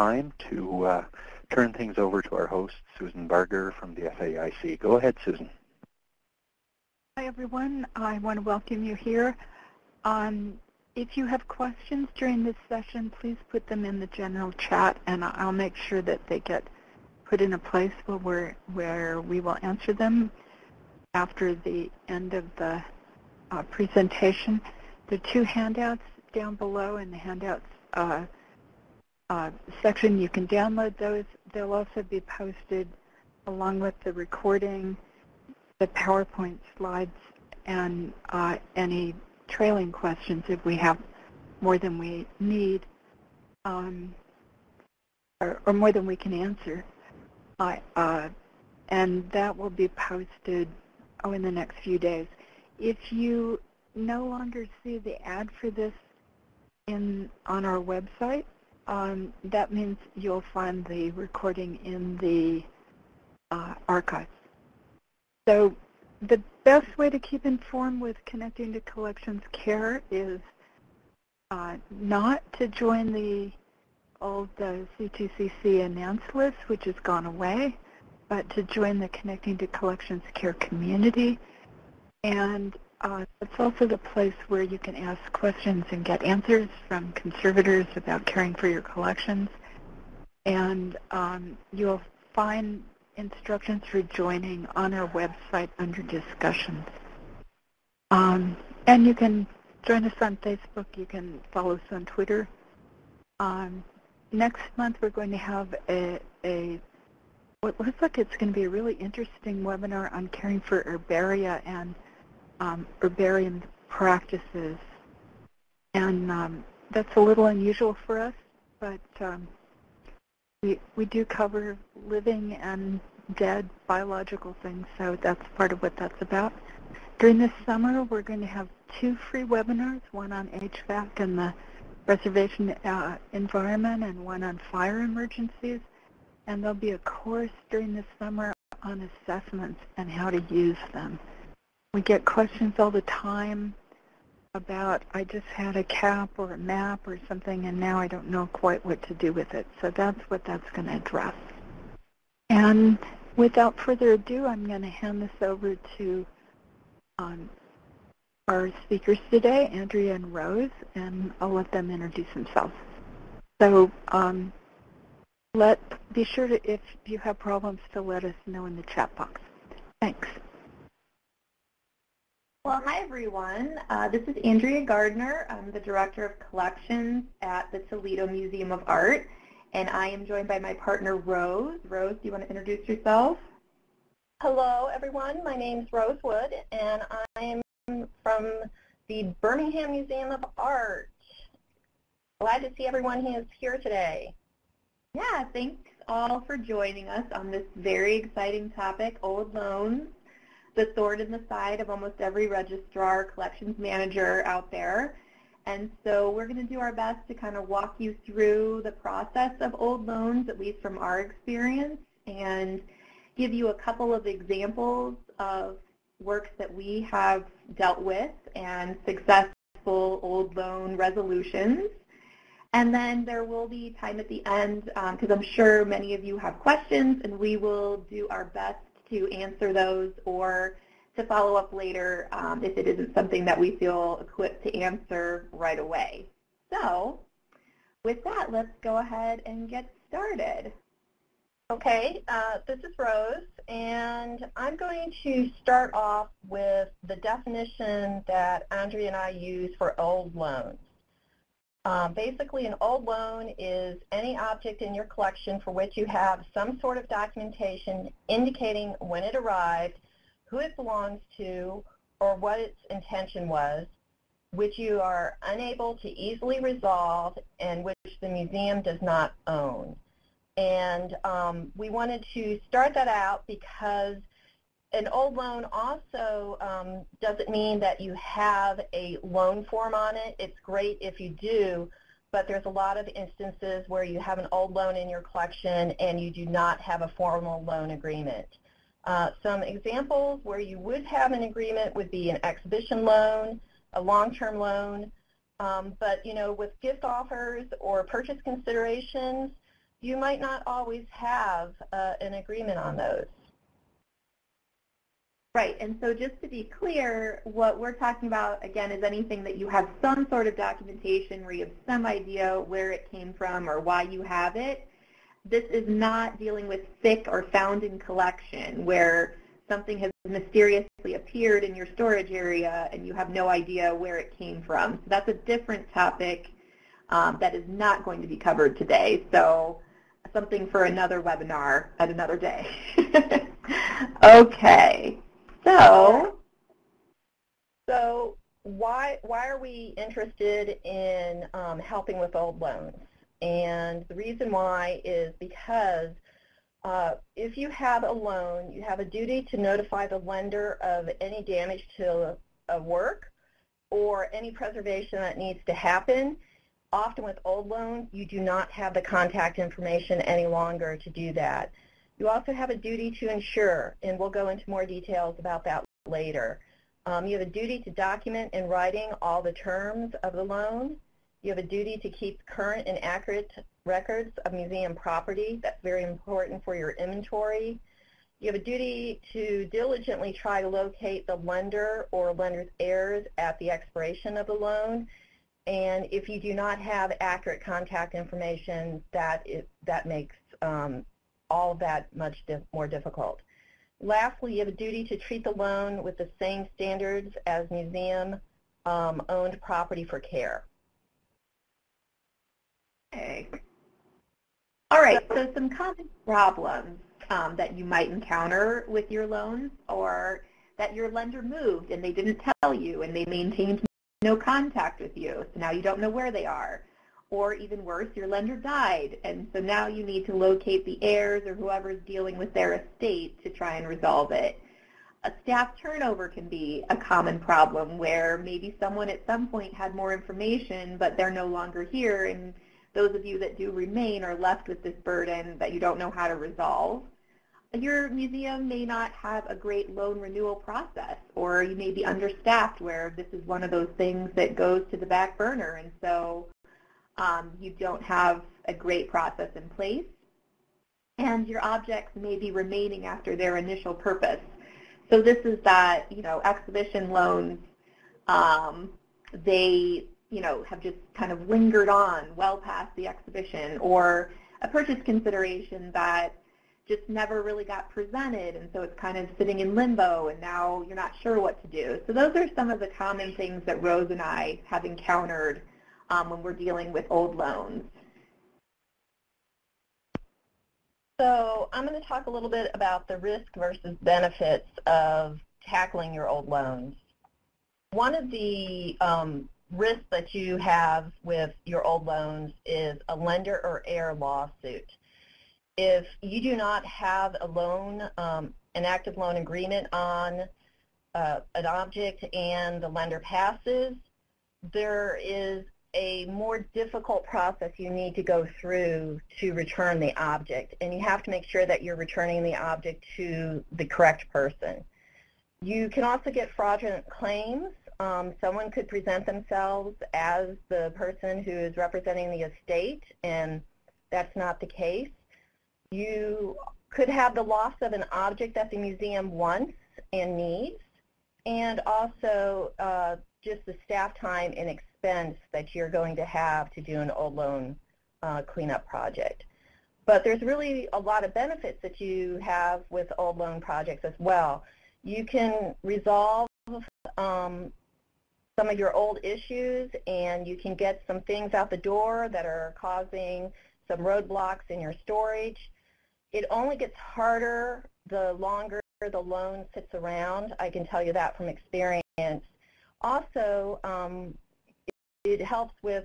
time to uh, turn things over to our host, Susan Barger from the FAIC. Go ahead, Susan. Hi, everyone. I want to welcome you here. Um, if you have questions during this session, please put them in the general chat, and I'll make sure that they get put in a place where, where we will answer them after the end of the uh, presentation. There are two handouts down below and the handouts uh, uh, section. You can download those. They'll also be posted along with the recording, the PowerPoint slides, and uh, any trailing questions if we have more than we need um, or, or, more than we can answer. Uh, and that will be posted oh, in the next few days. If you no longer see the ad for this in on our website, um, that means you'll find the recording in the uh, archives. So the best way to keep informed with connecting to collections care is uh, not to join the old uh, C2CC announce list, which has gone away, but to join the Connecting to Collections Care community. And uh, it's also the place where you can ask questions and get answers from conservators about caring for your collections. And um, you'll find instructions for joining on our website under discussions. Um, and you can join us on Facebook. You can follow us on Twitter. Um, next month we're going to have a, a what looks like it's going to be a really interesting webinar on caring for herbaria and um, herbarium practices. And um, that's a little unusual for us, but um, we, we do cover living and dead biological things, so that's part of what that's about. During this summer, we're going to have two free webinars, one on HVAC and the preservation uh, environment and one on fire emergencies. And there'll be a course during the summer on assessments and how to use them. We get questions all the time about I just had a cap or a map or something and now I don't know quite what to do with it. So that's what that's going to address. And without further ado, I'm going to hand this over to um, our speakers today, Andrea and Rose, and I'll let them introduce themselves. So um, let be sure to, if you have problems, to let us know in the chat box. Thanks. Well, hi everyone. Uh, this is Andrea Gardner. I'm the Director of Collections at the Toledo Museum of Art, and I am joined by my partner Rose. Rose, do you want to introduce yourself? Hello everyone. My name is Rose Wood, and I'm from the Birmingham Museum of Art. Glad to see everyone who is here today. Yeah, thanks all for joining us on this very exciting topic, old loans the sword in the side of almost every registrar collections manager out there. And so we're going to do our best to kind of walk you through the process of old loans, at least from our experience, and give you a couple of examples of works that we have dealt with and successful old loan resolutions. And then there will be time at the end, because um, I'm sure many of you have questions, and we will do our best to answer those or to follow up later um, if it isn't something that we feel equipped to answer right away. So with that, let's go ahead and get started. Okay, uh, this is Rose, and I'm going to start off with the definition that Andrea and I use for old loans. Um, basically, an old loan is any object in your collection for which you have some sort of documentation indicating when it arrived, who it belongs to, or what its intention was, which you are unable to easily resolve and which the museum does not own. And um, we wanted to start that out because an old loan also um, doesn't mean that you have a loan form on it. It's great if you do, but there's a lot of instances where you have an old loan in your collection and you do not have a formal loan agreement. Uh, some examples where you would have an agreement would be an exhibition loan, a long-term loan, um, but you know, with gift offers or purchase considerations, you might not always have uh, an agreement on those. Right, and so just to be clear, what we're talking about, again, is anything that you have some sort of documentation where you have some idea where it came from or why you have it. This is not dealing with FIC or found in collection, where something has mysteriously appeared in your storage area and you have no idea where it came from. So that's a different topic um, that is not going to be covered today. So something for another webinar at another day. okay. So, so why why are we interested in um, helping with old loans? And the reason why is because uh, if you have a loan, you have a duty to notify the lender of any damage to a work or any preservation that needs to happen. Often with old loans, you do not have the contact information any longer to do that. You also have a duty to ensure, and we'll go into more details about that later. Um, you have a duty to document in writing all the terms of the loan. You have a duty to keep current and accurate records of museum property. That's very important for your inventory. You have a duty to diligently try to locate the lender or lender's heirs at the expiration of the loan. And if you do not have accurate contact information, that, is, that makes um, all that much more difficult. Lastly, you have a duty to treat the loan with the same standards as museum-owned um, property for care. Okay. All right, so some common problems um, that you might encounter with your loans or that your lender moved and they didn't tell you and they maintained no contact with you, so now you don't know where they are or even worse, your lender died, and so now you need to locate the heirs or whoever's dealing with their estate to try and resolve it. A staff turnover can be a common problem where maybe someone at some point had more information, but they're no longer here, and those of you that do remain are left with this burden that you don't know how to resolve. Your museum may not have a great loan renewal process, or you may be understaffed where this is one of those things that goes to the back burner, and so um, you don't have a great process in place, and your objects may be remaining after their initial purpose. So this is that, you know, exhibition loans, um, they, you know, have just kind of lingered on well past the exhibition, or a purchase consideration that just never really got presented, and so it's kind of sitting in limbo, and now you're not sure what to do. So those are some of the common things that Rose and I have encountered um, when we're dealing with old loans. So I'm going to talk a little bit about the risk versus benefits of tackling your old loans. One of the um, risks that you have with your old loans is a lender or heir lawsuit. If you do not have a loan, um, an active loan agreement on uh, an object and the lender passes, there is a more difficult process you need to go through to return the object. And you have to make sure that you're returning the object to the correct person. You can also get fraudulent claims. Um, someone could present themselves as the person who is representing the estate, and that's not the case. You could have the loss of an object that the museum wants and needs, and also uh, just the staff time and expense that you're going to have to do an old loan uh, cleanup project. But there's really a lot of benefits that you have with old loan projects as well. You can resolve um, some of your old issues and you can get some things out the door that are causing some roadblocks in your storage. It only gets harder the longer the loan sits around. I can tell you that from experience. Also, um, it helps with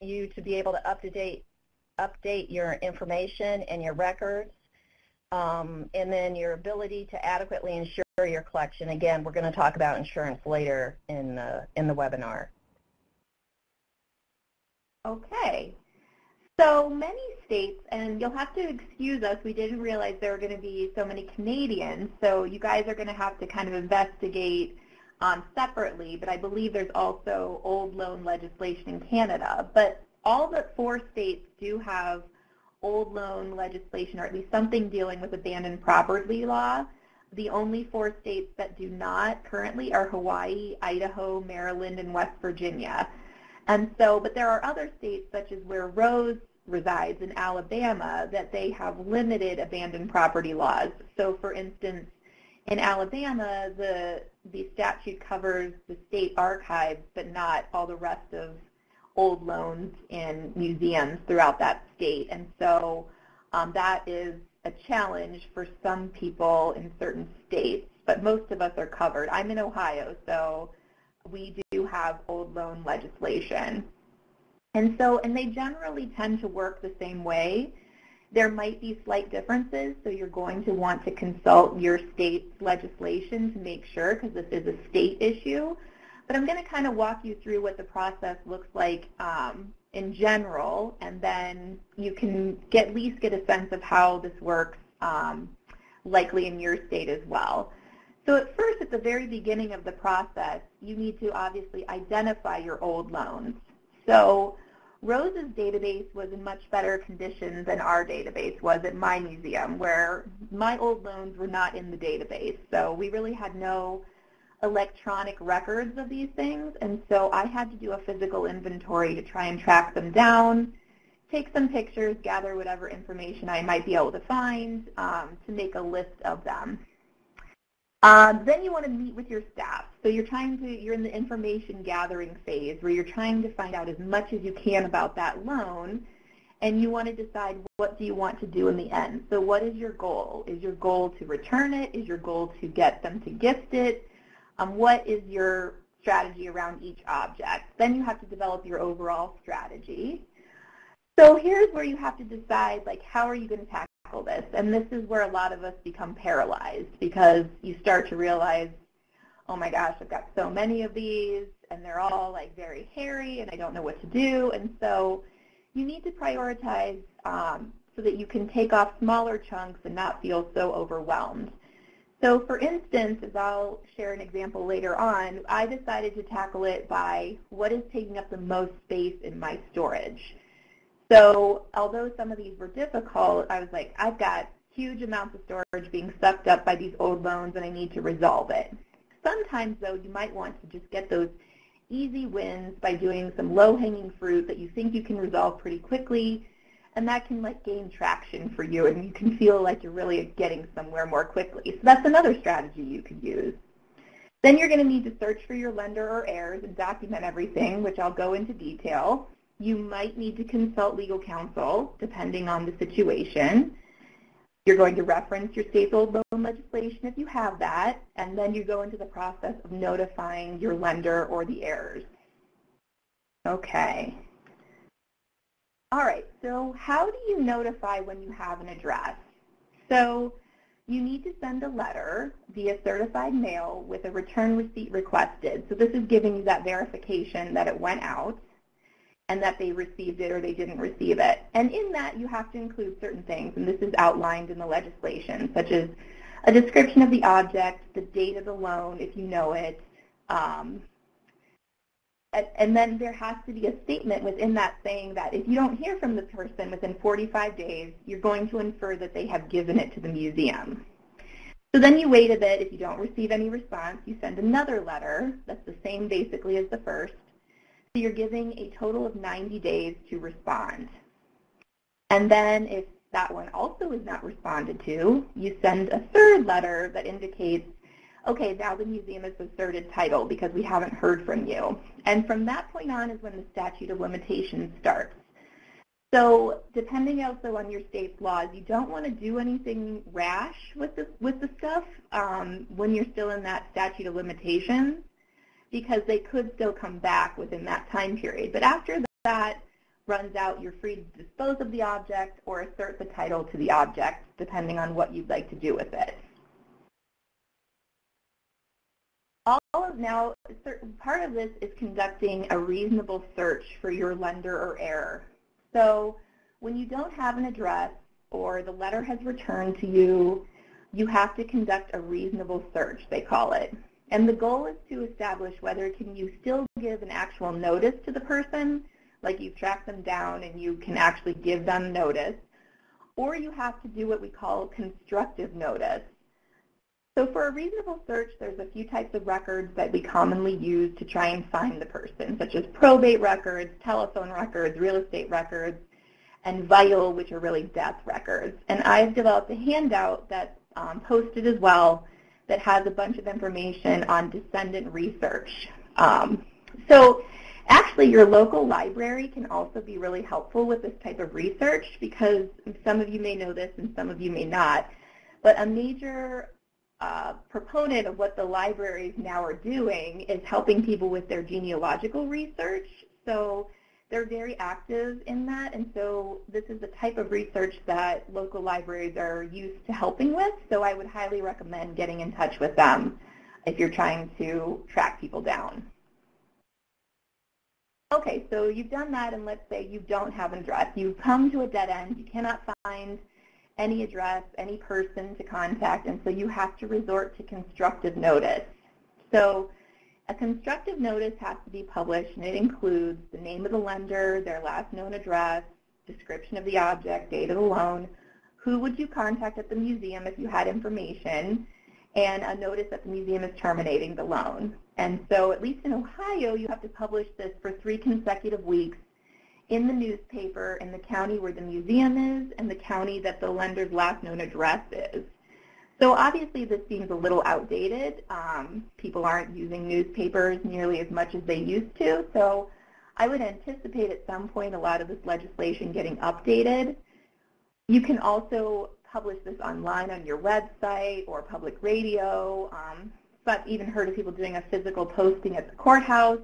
you to be able to up to date, update your information and your records, um, and then your ability to adequately insure your collection. Again, we're going to talk about insurance later in the, in the webinar. Okay. So many states, and you'll have to excuse us, we didn't realize there were going to be so many Canadians, so you guys are going to have to kind of investigate um, separately, but I believe there's also old loan legislation in Canada. But all but four states do have old loan legislation, or at least something dealing with abandoned property law. The only four states that do not currently are Hawaii, Idaho, Maryland, and West Virginia. And so, but there are other states such as where Rose resides in Alabama that they have limited abandoned property laws. So for instance, in Alabama, the, the statute covers the state archives, but not all the rest of old loans in museums throughout that state. And so um, that is a challenge for some people in certain states, but most of us are covered. I'm in Ohio, so we do have old loan legislation. And so, and they generally tend to work the same way. There might be slight differences, so you're going to want to consult your state's legislation to make sure, because this is a state issue. But I'm going to kind of walk you through what the process looks like um, in general, and then you can get, at least get a sense of how this works um, likely in your state as well. So at first, at the very beginning of the process, you need to obviously identify your old loans. So Rose's database was in much better condition than our database was at my museum, where my old loans were not in the database. So we really had no electronic records of these things, and so I had to do a physical inventory to try and track them down, take some pictures, gather whatever information I might be able to find um, to make a list of them. Um, then you want to meet with your staff. So you're trying to, you're in the information gathering phase where you're trying to find out as much as you can about that loan and you want to decide what do you want to do in the end. So what is your goal? Is your goal to return it? Is your goal to get them to gift it? Um, what is your strategy around each object? Then you have to develop your overall strategy. So here's where you have to decide, like, how are you going to tackle this. And this is where a lot of us become paralyzed because you start to realize, oh my gosh, I've got so many of these and they're all like very hairy and I don't know what to do. And so you need to prioritize um, so that you can take off smaller chunks and not feel so overwhelmed. So for instance, as I'll share an example later on, I decided to tackle it by what is taking up the most space in my storage. So although some of these were difficult, I was like, I've got huge amounts of storage being sucked up by these old loans and I need to resolve it. Sometimes though, you might want to just get those easy wins by doing some low-hanging fruit that you think you can resolve pretty quickly and that can like gain traction for you and you can feel like you're really getting somewhere more quickly. So that's another strategy you could use. Then you're going to need to search for your lender or heirs and document everything, which I'll go into detail. You might need to consult legal counsel, depending on the situation. You're going to reference your state's old loan legislation if you have that, and then you go into the process of notifying your lender or the heirs. Okay. All right, so how do you notify when you have an address? So you need to send a letter via certified mail with a return receipt requested. So this is giving you that verification that it went out and that they received it or they didn't receive it. And in that, you have to include certain things, and this is outlined in the legislation, such as a description of the object, the date of the loan, if you know it, um, and then there has to be a statement within that saying that if you don't hear from the person within 45 days, you're going to infer that they have given it to the museum. So then you wait a bit. If you don't receive any response, you send another letter that's the same basically as the first, so you're giving a total of 90 days to respond. And then if that one also is not responded to, you send a third letter that indicates, okay, now the museum has asserted title because we haven't heard from you. And from that point on is when the statute of limitations starts. So depending also on your state's laws, you don't want to do anything rash with the, with the stuff um, when you're still in that statute of limitations because they could still come back within that time period. But after that runs out, you're free to dispose of the object or assert the title to the object, depending on what you'd like to do with it. All of now, part of this is conducting a reasonable search for your lender or heir. So when you don't have an address or the letter has returned to you, you have to conduct a reasonable search, they call it. And the goal is to establish whether can you still give an actual notice to the person, like you've tracked them down and you can actually give them notice, or you have to do what we call constructive notice. So for a reasonable search, there's a few types of records that we commonly use to try and find the person, such as probate records, telephone records, real estate records, and vital, which are really death records. And I've developed a handout that's um, posted as well that has a bunch of information on descendant research. Um, so actually your local library can also be really helpful with this type of research because some of you may know this and some of you may not. But a major uh, proponent of what the libraries now are doing is helping people with their genealogical research. So they're very active in that, and so this is the type of research that local libraries are used to helping with, so I would highly recommend getting in touch with them if you're trying to track people down. Okay, so you've done that, and let's say you don't have an address. You've come to a dead end. You cannot find any address, any person to contact, and so you have to resort to constructive notice. So a constructive notice has to be published, and it includes the name of the lender, their last known address, description of the object, date of the loan, who would you contact at the museum if you had information, and a notice that the museum is terminating the loan. And so at least in Ohio, you have to publish this for three consecutive weeks in the newspaper in the county where the museum is and the county that the lender's last known address is. So obviously this seems a little outdated. Um, people aren't using newspapers nearly as much as they used to. So I would anticipate at some point a lot of this legislation getting updated. You can also publish this online on your website or public radio. Um, but even heard of people doing a physical posting at the courthouse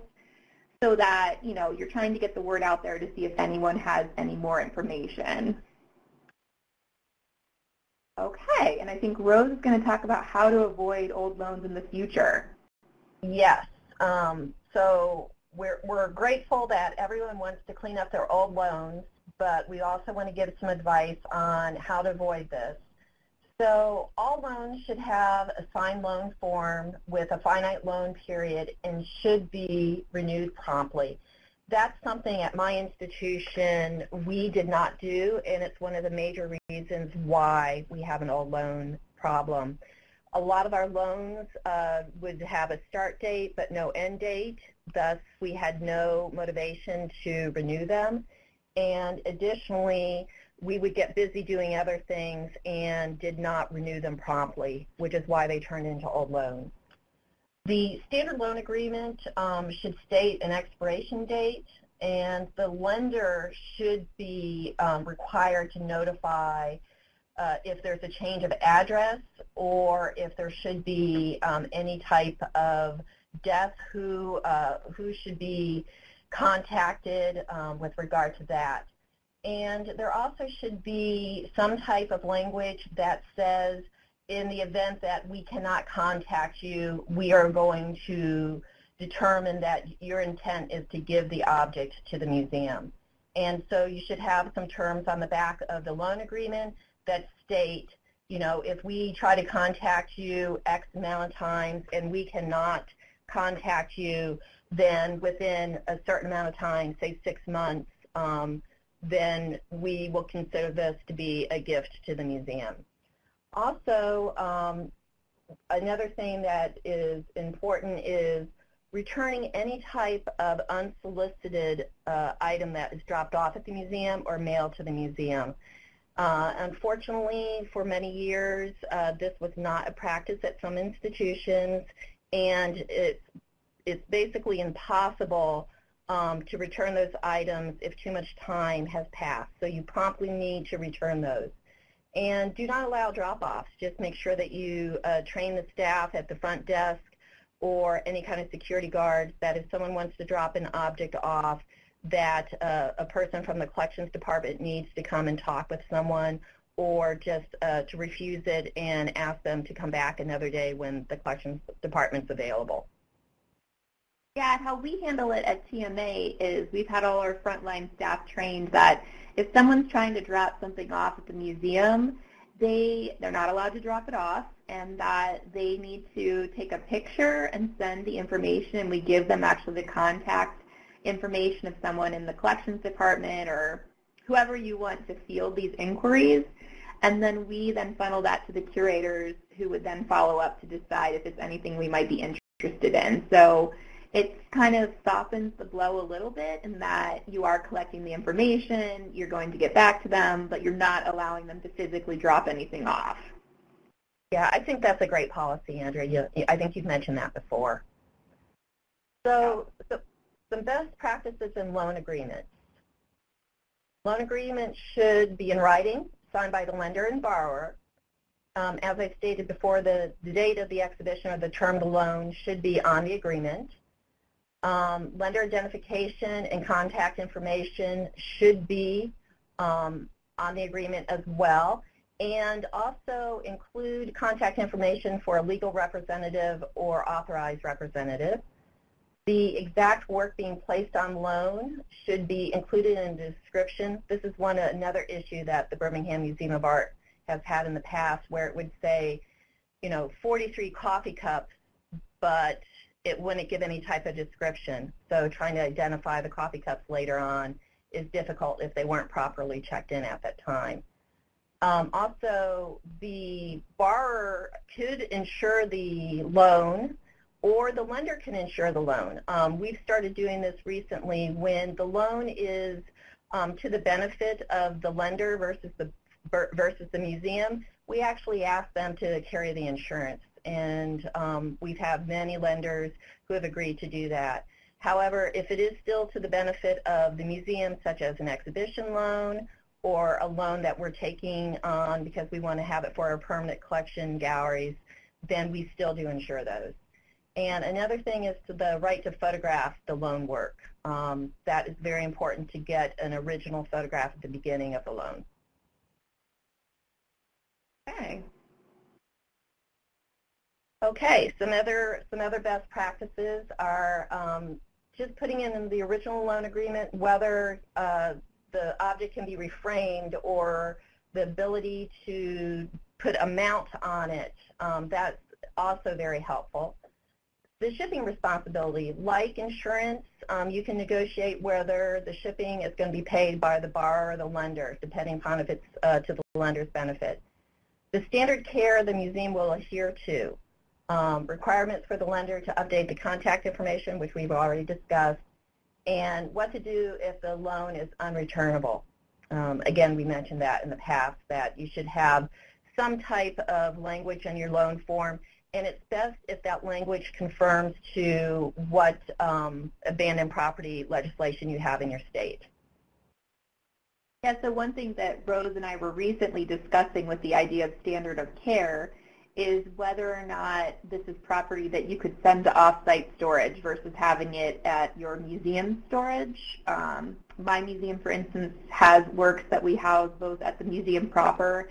so that you know you're trying to get the word out there to see if anyone has any more information. Okay, and I think Rose is going to talk about how to avoid old loans in the future. Yes. Um, so we're, we're grateful that everyone wants to clean up their old loans, but we also want to give some advice on how to avoid this. So all loans should have a signed loan form with a finite loan period and should be renewed promptly. That's something at my institution we did not do, and it's one of the major reasons why we have an old loan problem. A lot of our loans uh, would have a start date but no end date, thus we had no motivation to renew them. And additionally, we would get busy doing other things and did not renew them promptly, which is why they turned into old loans. The standard loan agreement um, should state an expiration date, and the lender should be um, required to notify uh, if there's a change of address or if there should be um, any type of death, who, uh, who should be contacted um, with regard to that. And there also should be some type of language that says, in the event that we cannot contact you, we are going to determine that your intent is to give the object to the museum. And so you should have some terms on the back of the loan agreement that state, you know, if we try to contact you X amount of times and we cannot contact you, then within a certain amount of time, say six months, um, then we will consider this to be a gift to the museum. Also, um, another thing that is important is returning any type of unsolicited uh, item that is dropped off at the museum or mailed to the museum. Uh, unfortunately, for many years, uh, this was not a practice at some institutions, and it's, it's basically impossible um, to return those items if too much time has passed. So you promptly need to return those. And do not allow drop-offs. Just make sure that you uh, train the staff at the front desk or any kind of security guards that if someone wants to drop an object off, that uh, a person from the collections department needs to come and talk with someone or just uh, to refuse it and ask them to come back another day when the collections department's available. Yeah, how we handle it at TMA is we've had all our frontline staff trained that if someone's trying to drop something off at the museum, they, they're not allowed to drop it off and that they need to take a picture and send the information and we give them actually the contact information of someone in the collections department or whoever you want to field these inquiries. And then we then funnel that to the curators who would then follow up to decide if it's anything we might be interested in. So it kind of softens the blow a little bit in that you are collecting the information, you're going to get back to them, but you're not allowing them to physically drop anything off. Yeah, I think that's a great policy, Andrea. You, I think you've mentioned that before. So, so some best practices in loan agreements. Loan agreements should be in writing, signed by the lender and borrower. Um, as I stated before, the, the date of the exhibition or the term of the loan should be on the agreement. Um, lender identification and contact information should be um, on the agreement as well and also include contact information for a legal representative or authorized representative. The exact work being placed on loan should be included in the description. This is one another issue that the Birmingham Museum of Art has had in the past where it would say, you know, 43 coffee cups, but it wouldn't give any type of description. So trying to identify the coffee cups later on is difficult if they weren't properly checked in at that time. Um, also, the borrower could insure the loan or the lender can insure the loan. Um, we've started doing this recently when the loan is um, to the benefit of the lender versus the versus the museum. We actually ask them to carry the insurance, and um, we've had many lenders who have agreed to do that. However, if it is still to the benefit of the museum, such as an exhibition loan or a loan that we're taking on because we want to have it for our permanent collection galleries, then we still do insure those. And another thing is the right to photograph the loan work. Um, that is very important to get an original photograph at the beginning of the loan. Okay. Okay, some other some other best practices are um, just putting in the original loan agreement whether uh, the object can be reframed or the ability to put amount on it. Um, that's also very helpful. The shipping responsibility, like insurance, um, you can negotiate whether the shipping is going to be paid by the borrower or the lender, depending upon if it's uh, to the lender's benefit. The standard care the museum will adhere to. Um, requirements for the lender to update the contact information, which we've already discussed, and what to do if the loan is unreturnable. Um, again, we mentioned that in the past, that you should have some type of language in your loan form, and it's best if that language confirms to what um, abandoned property legislation you have in your state. Yeah, so one thing that Rose and I were recently discussing with the idea of standard of care is whether or not this is property that you could send to off-site storage versus having it at your museum storage. Um, my museum, for instance, has works that we house both at the museum proper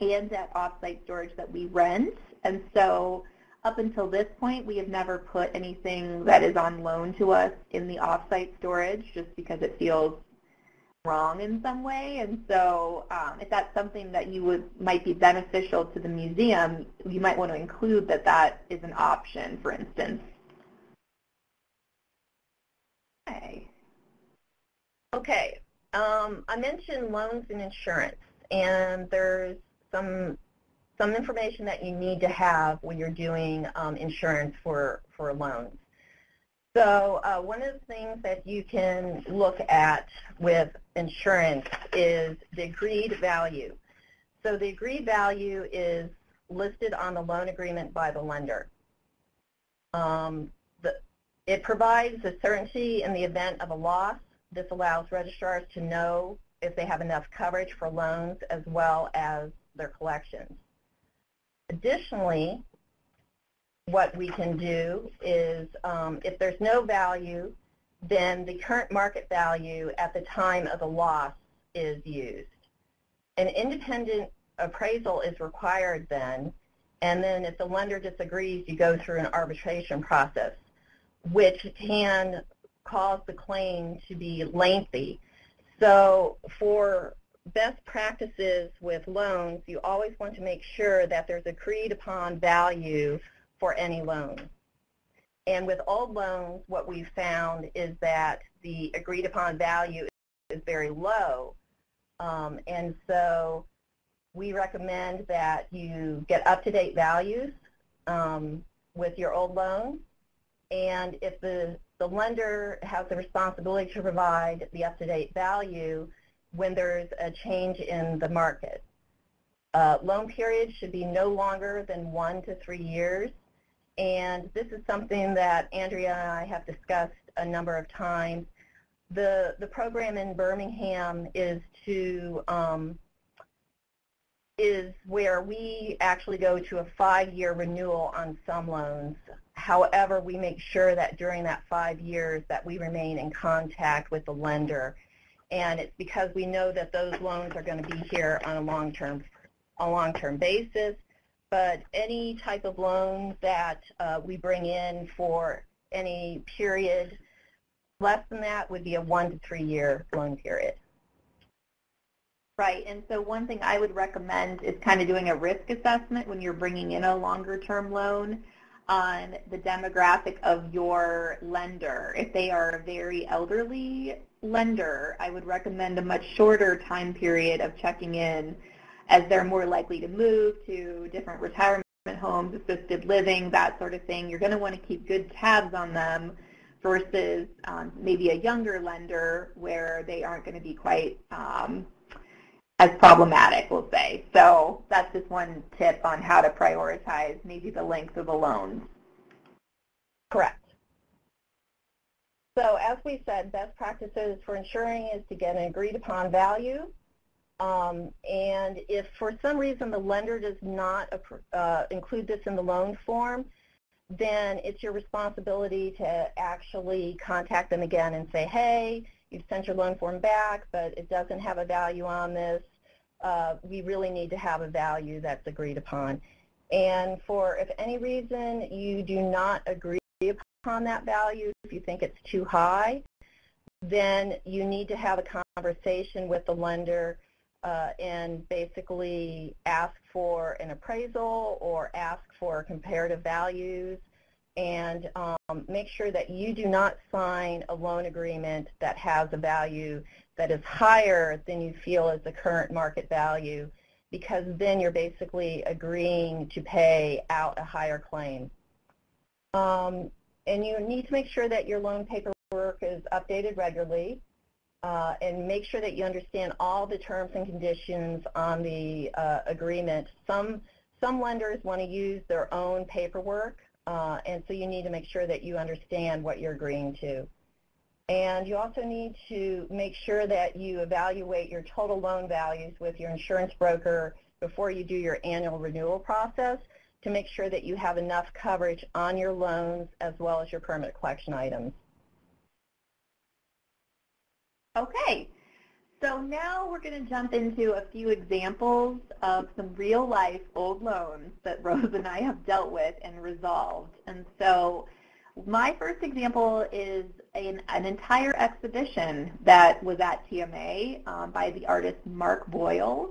and at off-site storage that we rent. And so up until this point, we have never put anything that is on loan to us in the off-site storage just because it feels wrong in some way. And so um, if that's something that you would might be beneficial to the museum, you might want to include that that is an option, for instance. Okay. Okay. Um, I mentioned loans and insurance, and there's some some information that you need to have when you're doing um, insurance for, for loans. So uh, one of the things that you can look at with insurance is the agreed value. So the agreed value is listed on the loan agreement by the lender. Um, the, it provides a certainty in the event of a loss. This allows registrars to know if they have enough coverage for loans as well as their collections. Additionally, what we can do is um, if there's no value, then the current market value at the time of the loss is used. An independent appraisal is required then, and then if the lender disagrees, you go through an arbitration process, which can cause the claim to be lengthy. So for best practices with loans, you always want to make sure that there's agreed upon value for any loan. And with old loans, what we've found is that the agreed upon value is very low, Um, and so we recommend that you get up-to-date values um, with your old loan. And if the, the lender has the responsibility to provide the up-to-date value when there's a change in the market. Uh, loan period should be no longer than one to three years. And this is something that Andrea and I have discussed a number of times. The, the program in Birmingham is to um, is where we actually go to a five-year renewal on some loans. However, we make sure that during that five years that we remain in contact with the lender. And it's because we know that those loans are going to be here on a long-term a long-term basis. But any type of loan that uh, we bring in for any period less than that would be a one to three year loan period. Right, and so one thing I would recommend is kind of doing a risk assessment when you're bringing in a longer term loan on the demographic of your lender. If they are a very elderly lender, I would recommend a much shorter time period of checking in as they're more likely to move to different retirement homes, assisted living, that sort of thing. You're going to want to keep good tabs on them versus um, maybe a younger lender where they aren't going to be quite um, as problematic, we'll say. So that's just one tip on how to prioritize maybe the length of the loans. Correct. So as we said, best practices for insuring is to get an agreed upon value. Um, and if for some reason the lender does not uh, include this in the loan form, then it's your responsibility to actually contact them again and say, hey, you've sent your loan form back, but it doesn't have a value on this. Uh, we really need to have a value that's agreed upon. And for if any reason you do not agree upon that value, if you think it's too high, then you need to have a conversation with the lender uh, and basically ask for an appraisal or ask for comparative values and um, make sure that you do not sign a loan agreement that has a value that is higher than you feel is the current market value because then you're basically agreeing to pay out a higher claim. Um, and you need to make sure that your loan paperwork is updated regularly uh, and make sure that you understand all the terms and conditions on the uh, agreement. Some, some lenders want to use their own paperwork, uh, and so you need to make sure that you understand what you're agreeing to. And you also need to make sure that you evaluate your total loan values with your insurance broker before you do your annual renewal process to make sure that you have enough coverage on your loans as well as your permanent collection items. Okay, so now we're going to jump into a few examples of some real-life old loans that Rose and I have dealt with and resolved. And so my first example is an, an entire exhibition that was at TMA um, by the artist Mark Boyle.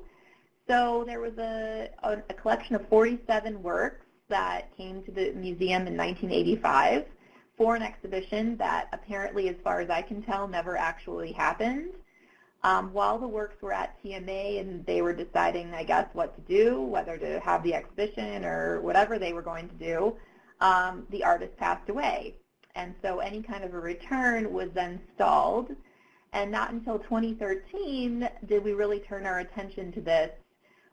So there was a, a, a collection of 47 works that came to the museum in 1985 for an exhibition that apparently, as far as I can tell, never actually happened. Um, while the works were at TMA and they were deciding, I guess, what to do, whether to have the exhibition or whatever they were going to do, um, the artist passed away. And so any kind of a return was then stalled. And not until 2013 did we really turn our attention to this,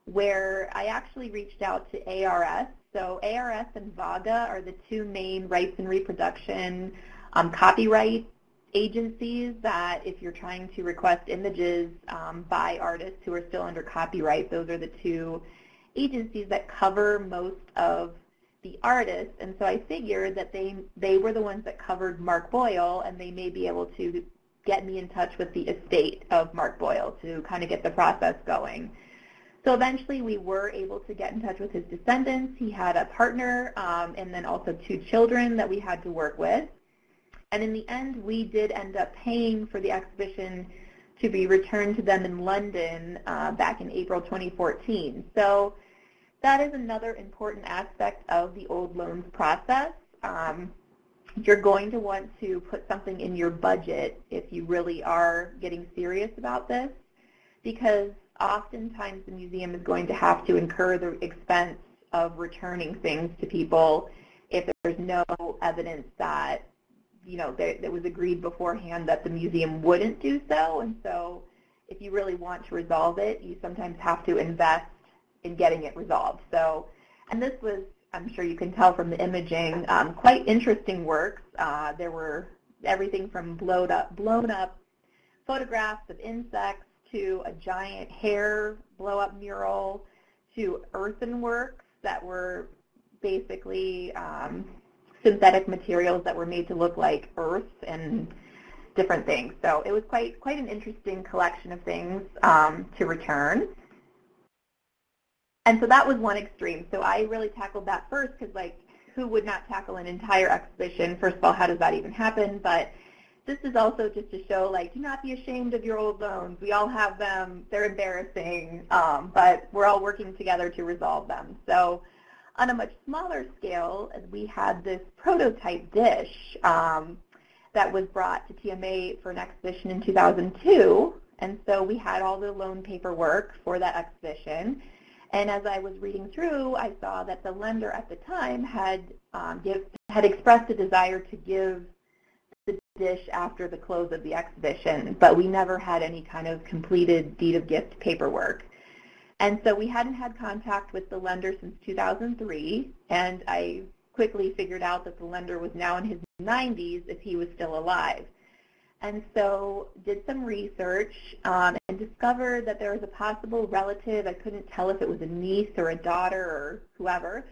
where I actually reached out to ARS, so ARS and VAGA are the two main rights and reproduction um, copyright agencies that if you're trying to request images um, by artists who are still under copyright, those are the two agencies that cover most of the artists. And so I figured that they, they were the ones that covered Mark Boyle and they may be able to get me in touch with the estate of Mark Boyle to kind of get the process going. So eventually we were able to get in touch with his descendants. He had a partner um, and then also two children that we had to work with. And in the end, we did end up paying for the exhibition to be returned to them in London uh, back in April 2014. So that is another important aspect of the old loans process. Um, you're going to want to put something in your budget if you really are getting serious about this because oftentimes the museum is going to have to incur the expense of returning things to people if there's no evidence that you know it was agreed beforehand that the museum wouldn't do so. And so if you really want to resolve it you sometimes have to invest in getting it resolved. So and this was I'm sure you can tell from the imaging um, quite interesting works. Uh, there were everything from blown up blown up photographs of insects to a giant hair blow-up mural to earthenworks that were basically um, synthetic materials that were made to look like earth and different things. So it was quite quite an interesting collection of things um, to return. And so that was one extreme. So I really tackled that first because like who would not tackle an entire exhibition? First of all, how does that even happen? But this is also just to show, like, do not be ashamed of your old loans. We all have them. They're embarrassing, um, but we're all working together to resolve them. So on a much smaller scale, we had this prototype dish um, that was brought to TMA for an exhibition in 2002. And so we had all the loan paperwork for that exhibition. And as I was reading through, I saw that the lender at the time had um, give, had expressed a desire to give dish after the close of the exhibition, but we never had any kind of completed deed of gift paperwork. And so we hadn't had contact with the lender since 2003, and I quickly figured out that the lender was now in his 90s if he was still alive. And so did some research um, and discovered that there was a possible relative, I couldn't tell if it was a niece or a daughter or whoever,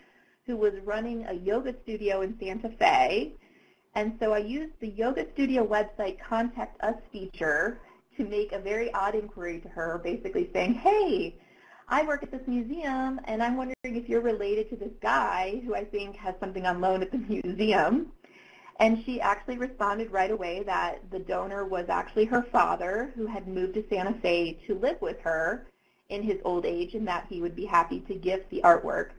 who was running a yoga studio in Santa Fe and so I used the Yoga Studio website Contact Us feature to make a very odd inquiry to her, basically saying, hey, I work at this museum, and I'm wondering if you're related to this guy who I think has something on loan at the museum. And she actually responded right away that the donor was actually her father who had moved to Santa Fe to live with her in his old age and that he would be happy to gift the artwork.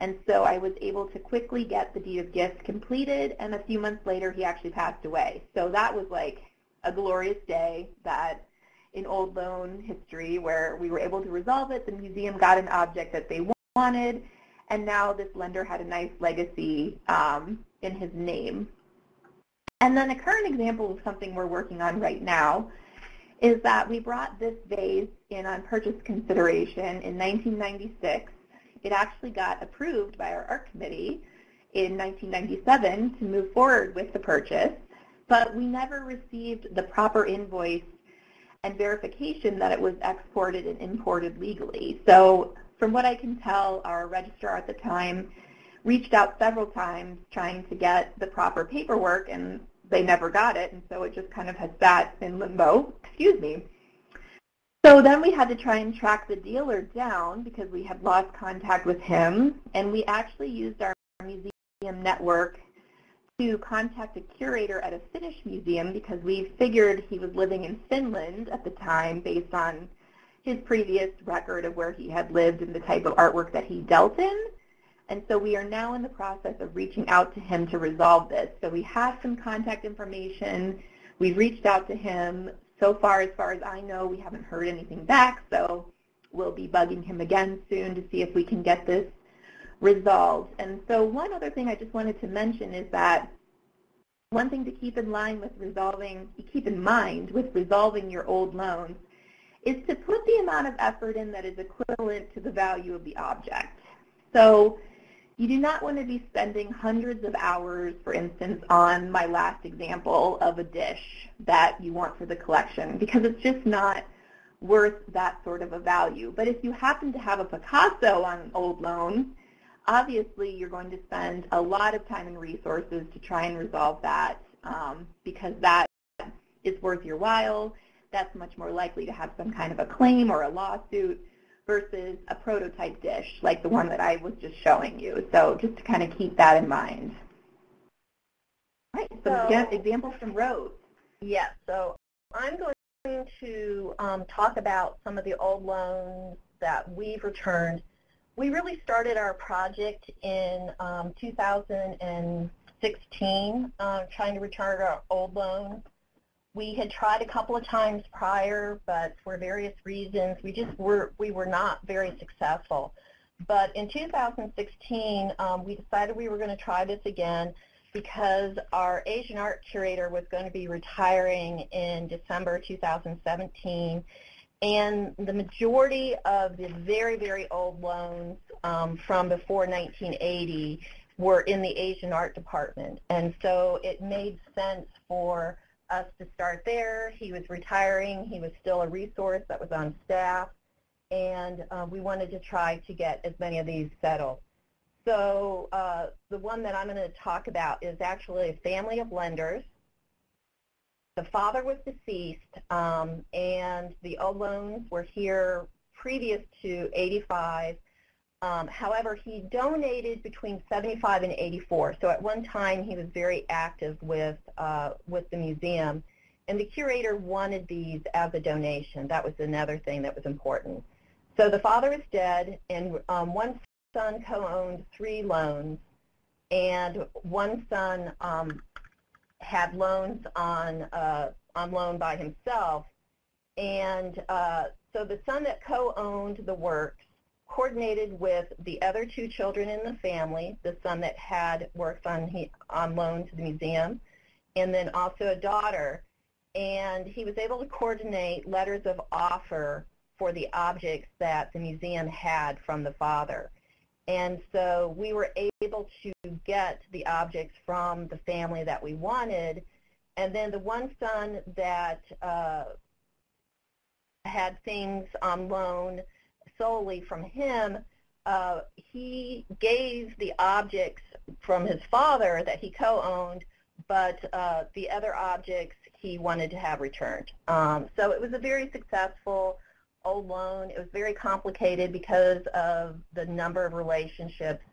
And so I was able to quickly get the deed of gift completed, and a few months later he actually passed away. So that was like a glorious day that in old loan history where we were able to resolve it, the museum got an object that they wanted, and now this lender had a nice legacy um, in his name. And then a current example of something we're working on right now is that we brought this vase in on purchase consideration in 1996 it actually got approved by our art committee in 1997 to move forward with the purchase, but we never received the proper invoice and verification that it was exported and imported legally. So from what I can tell, our registrar at the time reached out several times trying to get the proper paperwork and they never got it and so it just kind of has sat in limbo, excuse me, so then we had to try and track the dealer down because we had lost contact with him, and we actually used our museum network to contact a curator at a Finnish museum because we figured he was living in Finland at the time based on his previous record of where he had lived and the type of artwork that he dealt in. And so we are now in the process of reaching out to him to resolve this. So we have some contact information. We've reached out to him so far, as far as I know, we haven't heard anything back, so we'll be bugging him again soon to see if we can get this resolved. And so one other thing I just wanted to mention is that one thing to keep in line with resolving, keep in mind with resolving your old loans is to put the amount of effort in that is equivalent to the value of the object. So you do not want to be spending hundreds of hours, for instance, on my last example of a dish that you want for the collection because it's just not worth that sort of a value. But if you happen to have a Picasso on an old loan, obviously you're going to spend a lot of time and resources to try and resolve that um, because that is worth your while. That's much more likely to have some kind of a claim or a lawsuit versus a prototype dish like the one that I was just showing you. So just to kind of keep that in mind. All right, so, so examples from Rose. Yes, so I'm going to um, talk about some of the old loans that we've returned. We really started our project in um, 2016, uh, trying to return our old loans. We had tried a couple of times prior, but for various reasons, we just were we were not very successful. But in 2016, um, we decided we were going to try this again because our Asian art curator was going to be retiring in December 2017. And the majority of the very, very old loans um, from before 1980 were in the Asian art department. And so it made sense for us to start there. He was retiring. He was still a resource that was on staff. And uh, we wanted to try to get as many of these settled. So uh, the one that I'm going to talk about is actually a family of lenders. The father was deceased, um, and the old loans were here previous to 85. Um, however, he donated between 75 and 84. So at one time, he was very active with uh, with the museum, and the curator wanted these as a donation. That was another thing that was important. So the father is dead, and um, one son co-owned three loans, and one son um, had loans on uh, on loan by himself, and uh, so the son that co-owned the works coordinated with the other two children in the family, the son that had works on he, on loan to the museum, and then also a daughter, and he was able to coordinate letters of offer for the objects that the museum had from the father. And so we were able to get the objects from the family that we wanted. And then the one son that uh, had things on loan solely from him, uh, he gave the objects from his father that he co-owned, but uh, the other objects he wanted to have returned. Um, so it was a very successful old loan. It was very complicated because of the number of relationships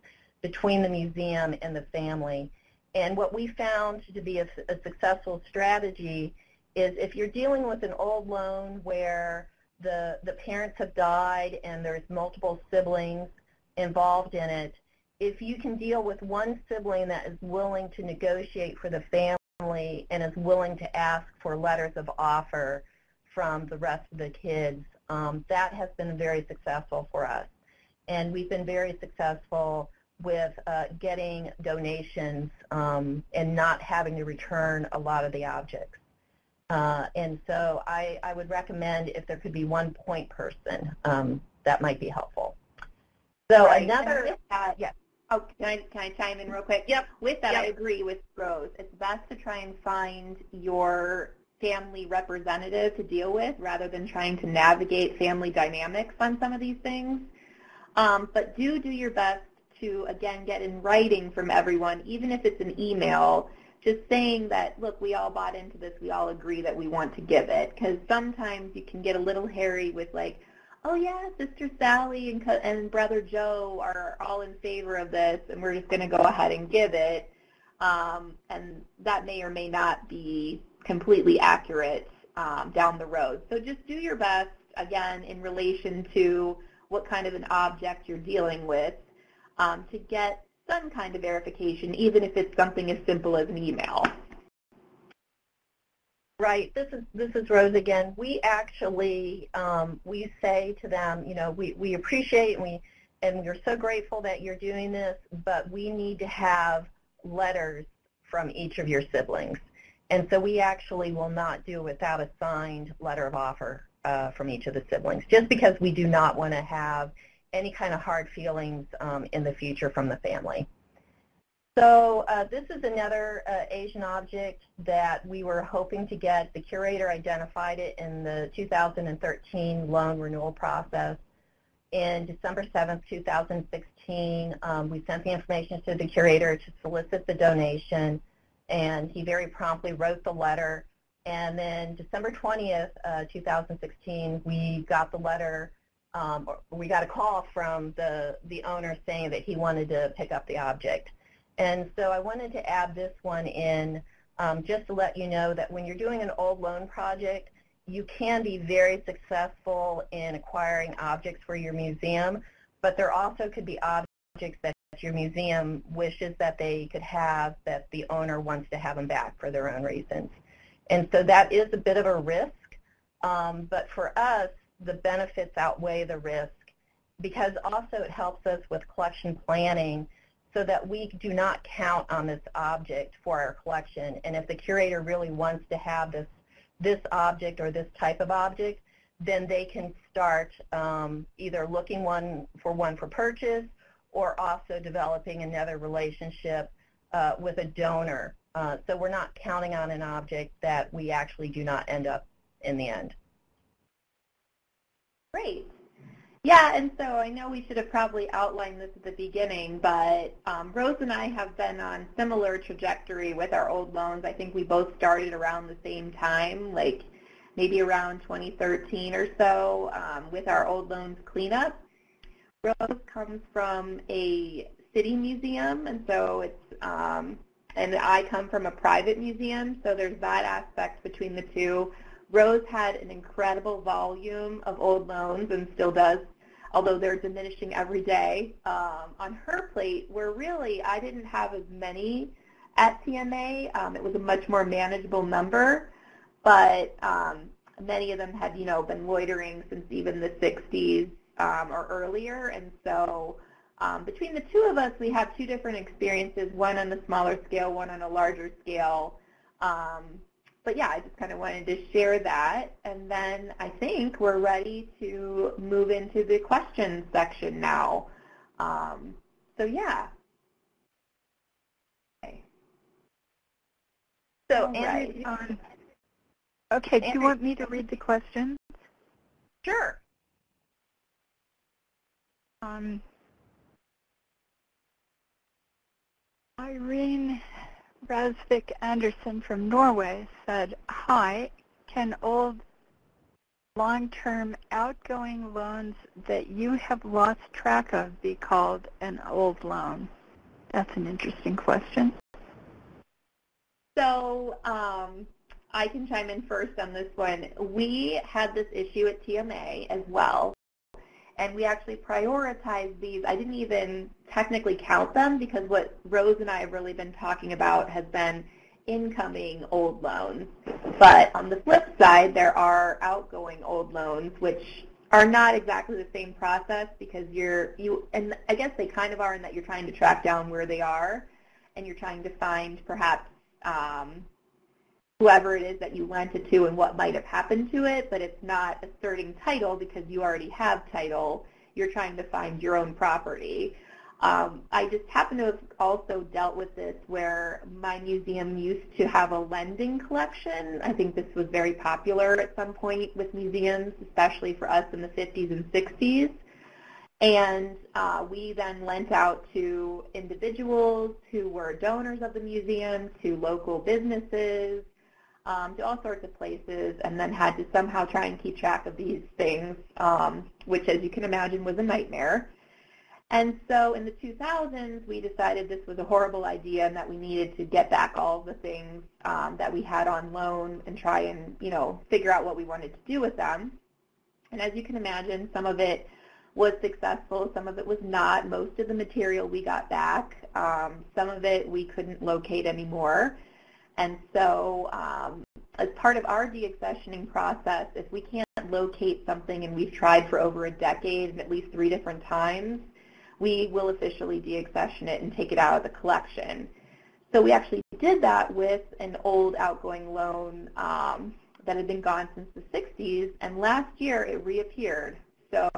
between the museum and the family. And what we found to be a, a successful strategy is if you're dealing with an old loan where the, the parents have died and there's multiple siblings involved in it, if you can deal with one sibling that is willing to negotiate for the family and is willing to ask for letters of offer from the rest of the kids, um, that has been very successful for us. And we've been very successful with uh, getting donations um, and not having to return a lot of the objects. Uh, and so I, I, would recommend if there could be one point person, um, that might be helpful. So right. another, that, yeah. Oh, can I, can I chime in real quick? Yep. With that, yep. I agree with Rose. It's best to try and find your family representative to deal with rather than trying to navigate family dynamics on some of these things. Um, but do do your best to, again, get in writing from everyone, even if it's an email, just saying that, look, we all bought into this, we all agree that we want to give it. Because sometimes you can get a little hairy with like, oh yeah, Sister Sally and, and Brother Joe are all in favor of this, and we're just going to go ahead and give it. Um, and that may or may not be completely accurate um, down the road. So just do your best, again, in relation to what kind of an object you're dealing with um, to get some kind of verification, even if it's something as simple as an email. Right. This is this is Rose again. We actually um, we say to them, you know, we, we appreciate and we and we're so grateful that you're doing this, but we need to have letters from each of your siblings. And so we actually will not do without a signed letter of offer uh, from each of the siblings, just because we do not want to have any kind of hard feelings um, in the future from the family. So uh, this is another uh, Asian object that we were hoping to get. The curator identified it in the 2013 loan renewal process. In December 7th, 2016, um, we sent the information to the curator to solicit the donation and he very promptly wrote the letter. And then December 20th, uh, 2016, we got the letter, um, we got a call from the, the owner saying that he wanted to pick up the object. And so I wanted to add this one in um, just to let you know that when you're doing an old loan project, you can be very successful in acquiring objects for your museum, but there also could be objects that your museum wishes that they could have that the owner wants to have them back for their own reasons. And so that is a bit of a risk, um, but for us, the benefits outweigh the risk because also it helps us with collection planning so that we do not count on this object for our collection. And if the curator really wants to have this, this object or this type of object, then they can start um, either looking one for one for purchase or also developing another relationship uh, with a donor. Uh, so we're not counting on an object that we actually do not end up in the end. Great. Yeah, and so I know we should have probably outlined this at the beginning, but um, Rose and I have been on similar trajectory with our old loans. I think we both started around the same time, like maybe around 2013 or so um, with our old loans cleanup. Rose comes from a city museum, and so it's, um, and I come from a private museum, so there's that aspect between the two. Rose had an incredible volume of old loans and still does, although they're diminishing every day. Um, on her plate, where really I didn't have as many at TMA. Um, it was a much more manageable number, but um, many of them had, you know, been loitering since even the 60s um, or earlier, and so um, between the two of us, we have two different experiences, one on a smaller scale, one on a larger scale. Um, but yeah, I just kind of wanted to share that. And then I think we're ready to move into the questions section now. Um, so yeah. Okay. So Andrew, um, okay, do you want me to read the questions? Sure. Um, Irene Rasvik Anderson from Norway said, Hi, can old long-term outgoing loans that you have lost track of be called an old loan? That's an interesting question. So um, I can chime in first on this one. We had this issue at TMA as well and we actually prioritized these. I didn't even technically count them because what Rose and I have really been talking about has been incoming old loans. But on the flip side, there are outgoing old loans, which are not exactly the same process because you're, you, and I guess they kind of are in that you're trying to track down where they are and you're trying to find perhaps um, whoever it is that you lent it to and what might have happened to it, but it's not asserting title because you already have title. You're trying to find your own property. Um, I just happen to have also dealt with this where my museum used to have a lending collection. I think this was very popular at some point with museums, especially for us in the 50s and 60s. And uh, we then lent out to individuals who were donors of the museum, to local businesses, um, to all sorts of places and then had to somehow try and keep track of these things, um, which as you can imagine was a nightmare. And so in the 2000s, we decided this was a horrible idea and that we needed to get back all the things um, that we had on loan and try and, you know, figure out what we wanted to do with them. And as you can imagine, some of it was successful, some of it was not. Most of the material we got back. Um, some of it we couldn't locate anymore. And so um, as part of our deaccessioning process, if we can't locate something and we've tried for over a decade and at least three different times, we will officially deaccession it and take it out of the collection. So we actually did that with an old outgoing loan um, that had been gone since the 60s, and last year it reappeared. So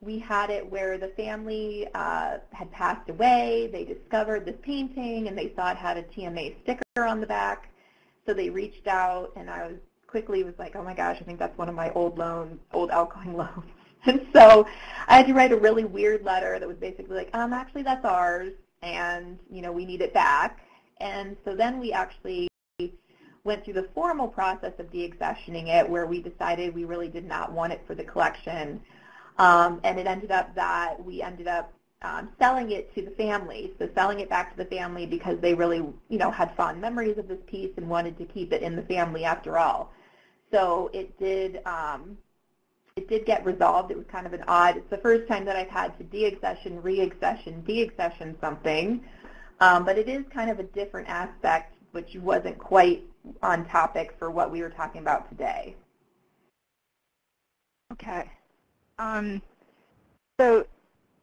we had it where the family uh, had passed away. They discovered this painting and they saw it had a TMA sticker on the back. So they reached out and I was quickly was like, oh my gosh, I think that's one of my old loans, old outgoing loans. And so I had to write a really weird letter that was basically like, um, actually that's ours and, you know, we need it back. And so then we actually went through the formal process of deaccessioning it where we decided we really did not want it for the collection. Um, and it ended up that we ended up um, selling it to the family. So selling it back to the family because they really, you know, had fond memories of this piece and wanted to keep it in the family after all. So it did, um, it did get resolved. It was kind of an odd, it's the first time that I've had to deaccession, reaccession, deaccession something. Um, but it is kind of a different aspect which wasn't quite on topic for what we were talking about today. Okay. Um, so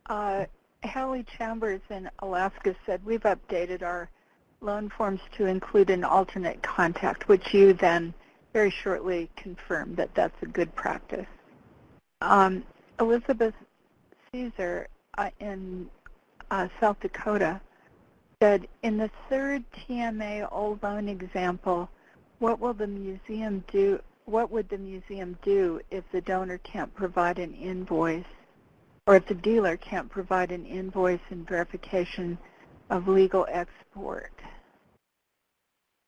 uh, Hallie Chambers in Alaska said, we've updated our loan forms to include an alternate contact, which you then very shortly confirmed that that's a good practice. Um, Elizabeth Caesar uh, in uh, South Dakota said, in the third TMA old loan example, what will the museum do? What would the museum do if the donor can't provide an invoice, or if the dealer can't provide an invoice and verification of legal export?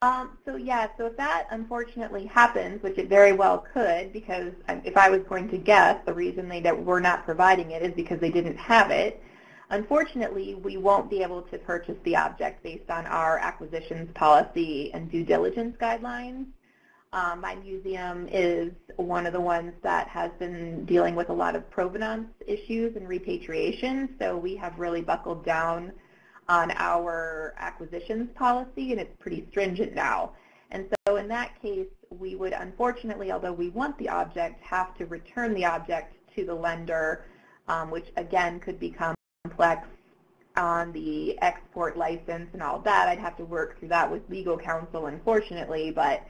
Um, so yeah, so if that unfortunately happens, which it very well could, because if I was going to guess, the reason they were not providing it is because they didn't have it. Unfortunately, we won't be able to purchase the object based on our acquisitions policy and due diligence guidelines. Um, my museum is one of the ones that has been dealing with a lot of provenance issues and repatriation, so we have really buckled down on our acquisitions policy, and it's pretty stringent now. And so in that case, we would unfortunately, although we want the object, have to return the object to the lender, um, which again could become complex on the export license and all that. I'd have to work through that with legal counsel, unfortunately, but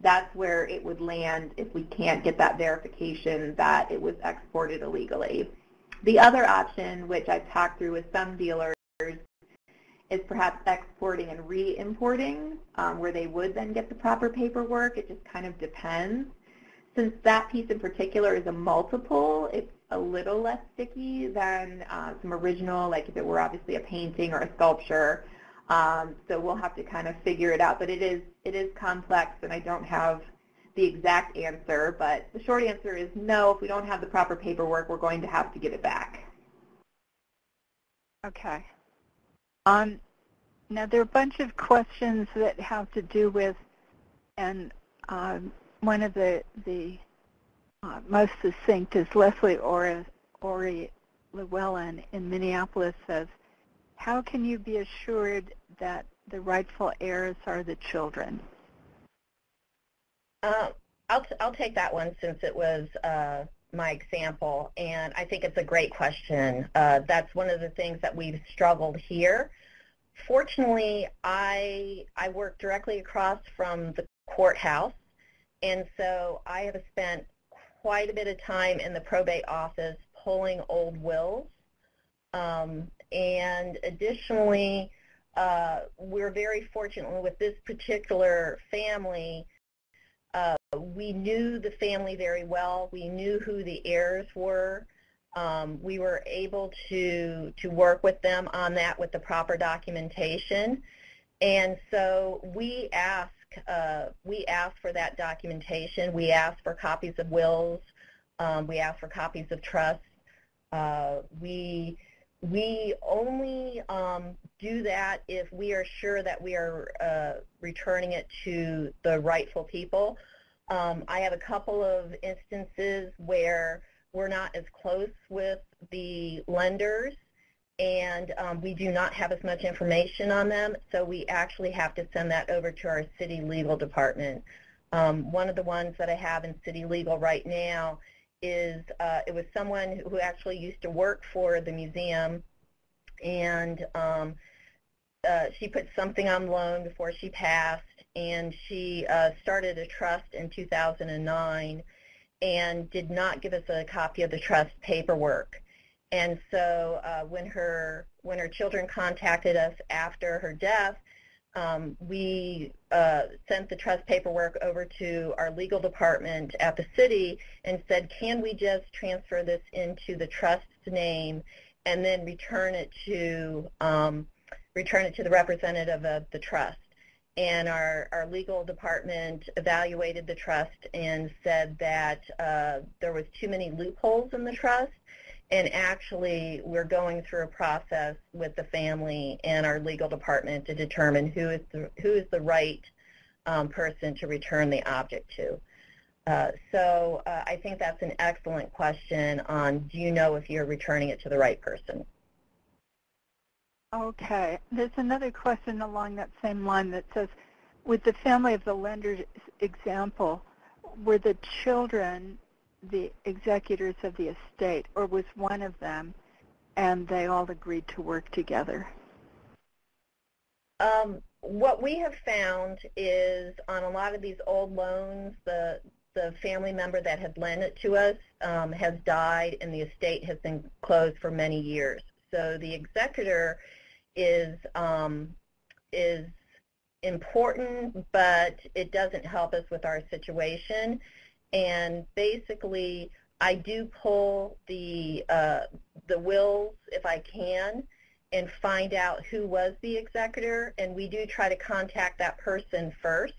that's where it would land if we can't get that verification that it was exported illegally. The other option, which I've talked through with some dealers, is perhaps exporting and re-importing, um, where they would then get the proper paperwork. It just kind of depends. Since that piece in particular is a multiple, it's a little less sticky than uh, some original, like if it were obviously a painting or a sculpture. Um, so we'll have to kind of figure it out. But it is it is complex, and I don't have the exact answer. But the short answer is no. If we don't have the proper paperwork, we're going to have to give it back. Okay. Um, now there are a bunch of questions that have to do with, and um, one of the the uh, most succinct is Leslie Ori, Ori Llewellyn in Minneapolis says, how can you be assured that the rightful heirs are the children? Uh, I'll, I'll take that one since it was uh, my example, and I think it's a great question. Uh, that's one of the things that we've struggled here. Fortunately, I, I work directly across from the courthouse, and so I have spent quite a bit of time in the probate office pulling old wills. Um, and additionally, uh, we're very fortunate with this particular family. Uh, we knew the family very well. We knew who the heirs were. Um, we were able to to work with them on that with the proper documentation. And so we asked uh, we ask for that documentation. We ask for copies of wills. Um, we ask for copies of trusts. Uh, we we only um, do that if we are sure that we are uh, returning it to the rightful people. Um, I have a couple of instances where we're not as close with the lenders and um, we do not have as much information on them, so we actually have to send that over to our city legal department. Um, one of the ones that I have in city legal right now is uh, it was someone who actually used to work for the museum, and um, uh, she put something on loan before she passed, and she uh, started a trust in 2009 and did not give us a copy of the trust paperwork. And so uh, when her when her children contacted us after her death, um, we uh, sent the trust paperwork over to our legal department at the city and said, can we just transfer this into the trust's name and then return it to um, return it to the representative of the trust? And our, our legal department evaluated the trust and said that uh, there was too many loopholes in the trust and actually we're going through a process with the family and our legal department to determine who is the, who is the right um, person to return the object to. Uh, so uh, I think that's an excellent question on do you know if you're returning it to the right person? Okay. There's another question along that same line that says, with the family of the lender example, were the children the executors of the estate, or was one of them, and they all agreed to work together? Um, what we have found is on a lot of these old loans, the the family member that had lent it to us um, has died and the estate has been closed for many years. So the executor is um, is important, but it doesn't help us with our situation. And basically, I do pull the uh, the wills if I can and find out who was the executor, and we do try to contact that person first.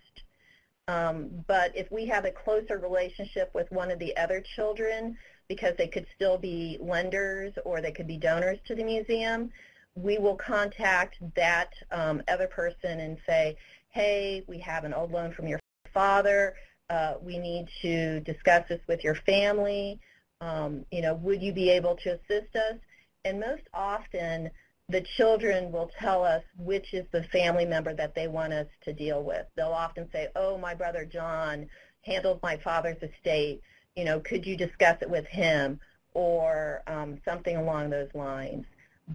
Um, but if we have a closer relationship with one of the other children, because they could still be lenders or they could be donors to the museum, we will contact that um, other person and say, hey, we have an old loan from your father. Uh, we need to discuss this with your family. Um, you know, would you be able to assist us? And most often, the children will tell us which is the family member that they want us to deal with. They'll often say, oh, my brother John handled my father's estate. You know, could you discuss it with him? Or um, something along those lines.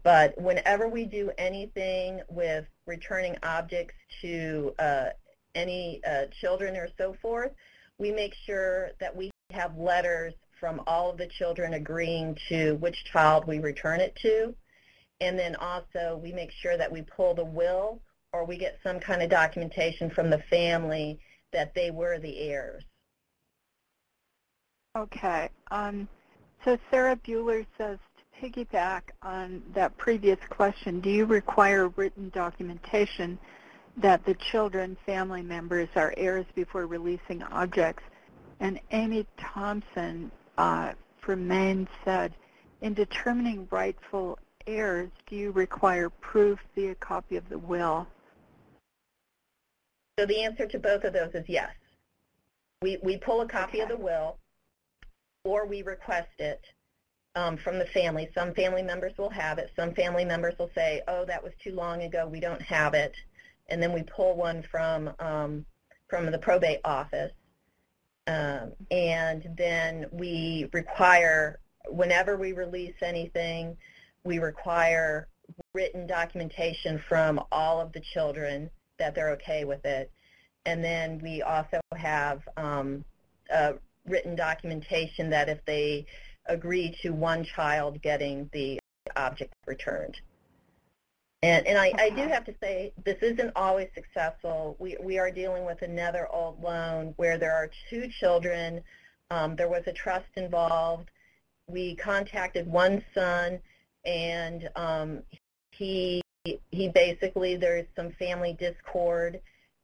But whenever we do anything with returning objects to uh, any uh, children or so forth, we make sure that we have letters from all of the children agreeing to which child we return it to. And then also we make sure that we pull the will or we get some kind of documentation from the family that they were the heirs. Okay. Um, so Sarah Bueller says to piggyback on that previous question, do you require written documentation that the children, family members are heirs before releasing objects? And Amy Thompson uh, from Maine said, in determining rightful heirs, do you require proof via copy of the will? So the answer to both of those is yes. We, we pull a copy okay. of the will or we request it um, from the family. Some family members will have it. Some family members will say, oh, that was too long ago. We don't have it. And then we pull one from, um, from the probate office. Um, and then we require, whenever we release anything, we require written documentation from all of the children that they're okay with it. And then we also have um, written documentation that if they agree to one child getting the object returned. And, and I, I do have to say, this isn't always successful. We, we are dealing with another old loan where there are two children. Um, there was a trust involved. We contacted one son and um, he he basically there's some family discord,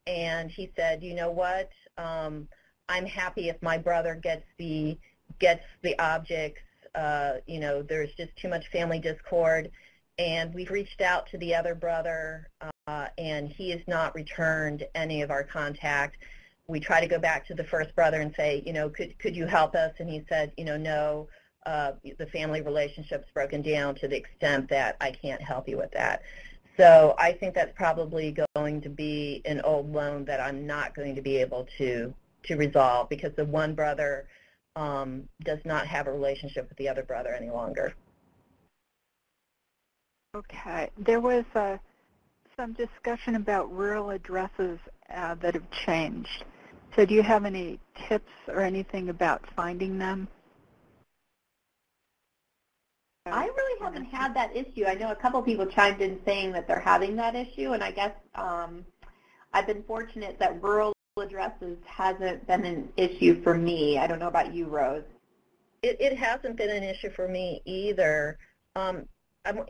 and he said, you know what, um, I'm happy if my brother gets the gets the objects. Uh, you know, there's just too much family discord, and we've reached out to the other brother, uh, and he has not returned any of our contact. We try to go back to the first brother and say, you know, could could you help us? And he said, you know, no uh, the family relationship's broken down to the extent that I can't help you with that. So I think that's probably going to be an old loan that I'm not going to be able to to resolve because the one brother um, does not have a relationship with the other brother any longer. Okay. There was uh, some discussion about rural addresses uh, that have changed. So do you have any tips or anything about finding them? I really haven't had that issue. I know a couple people chimed in saying that they're having that issue, and I guess um, I've been fortunate that rural addresses hasn't been an issue for me. I don't know about you, Rose. It, it hasn't been an issue for me either. Um,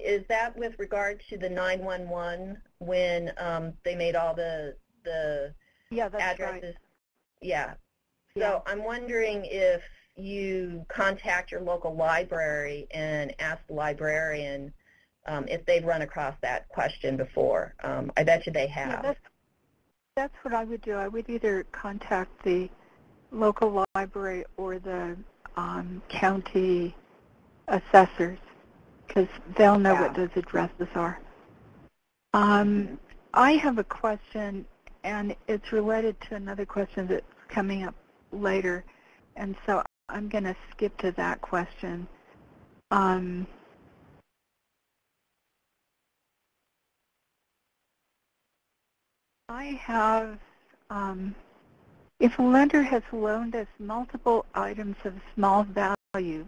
is that with regard to the 911 when um, they made all the the yeah, addresses? Right. Yeah. So yeah. I'm wondering if you contact your local library and ask the librarian um, if they've run across that question before. Um, I bet you they have. Yeah, that's, that's what I would do. I would either contact the local library or the um, county assessors because they'll know yeah. what those addresses are. Um, I have a question, and it's related to another question that's coming up later, and so I'm going to skip to that question. Um, I have, um, if a lender has loaned us multiple items of small value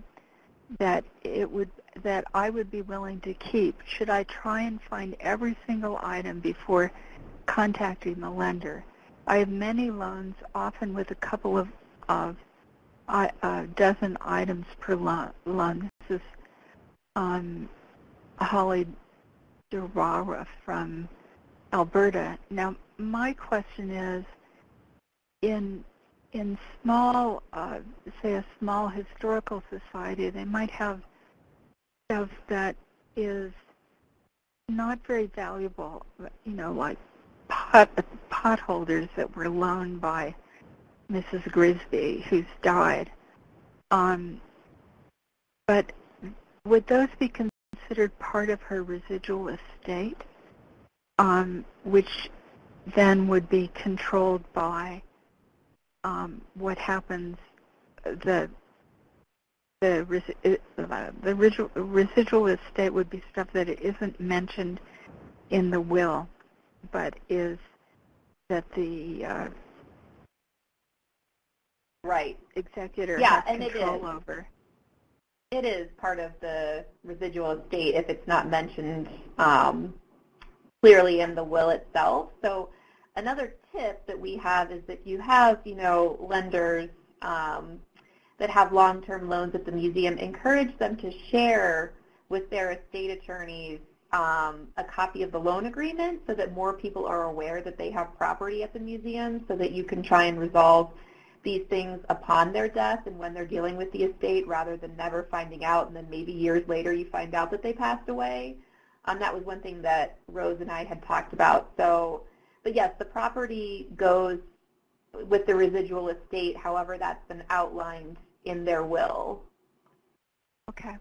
that it would that I would be willing to keep, should I try and find every single item before contacting the lender? I have many loans, often with a couple of, of uh, dozen items per loan. This is um, Holly Durara from Alberta. Now, my question is, in in small, uh, say a small historical society, they might have stuff that is not very valuable, you know, like pot, pot holders that were loaned by Mrs. Grisby, who's died. Um, but would those be considered part of her residual estate, um, which then would be controlled by um, what happens, the the, uh, the residual, residual estate would be stuff that isn't mentioned in the will, but is that the uh, right executor yeah, has and control it is. over. It is part of the residual estate if it's not mentioned um, clearly in the will itself. So another tip that we have is that you have, you know, lenders um, that have long-term loans at the museum, encourage them to share with their estate attorneys um, a copy of the loan agreement so that more people are aware that they have property at the museum so that you can try and resolve these things upon their death and when they're dealing with the estate rather than never finding out and then maybe years later you find out that they passed away. Um, that was one thing that Rose and I had talked about. So but yes, the property goes with the residual estate, however that's been outlined in their will. Okay.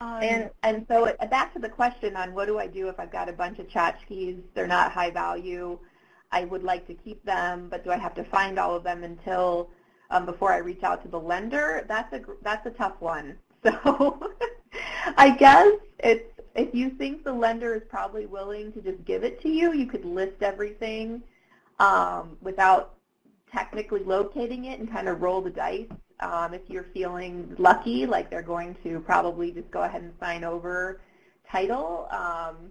Um, and and so it, back to the question on what do I do if I've got a bunch of tchotchkes, they're not high value, I would like to keep them, but do I have to find all of them until um, before I reach out to the lender? That's a that's a tough one. So I guess it's if you think the lender is probably willing to just give it to you, you could list everything um, without technically locating it and kind of roll the dice. Um, if you're feeling lucky, like they're going to probably just go ahead and sign over title. Um,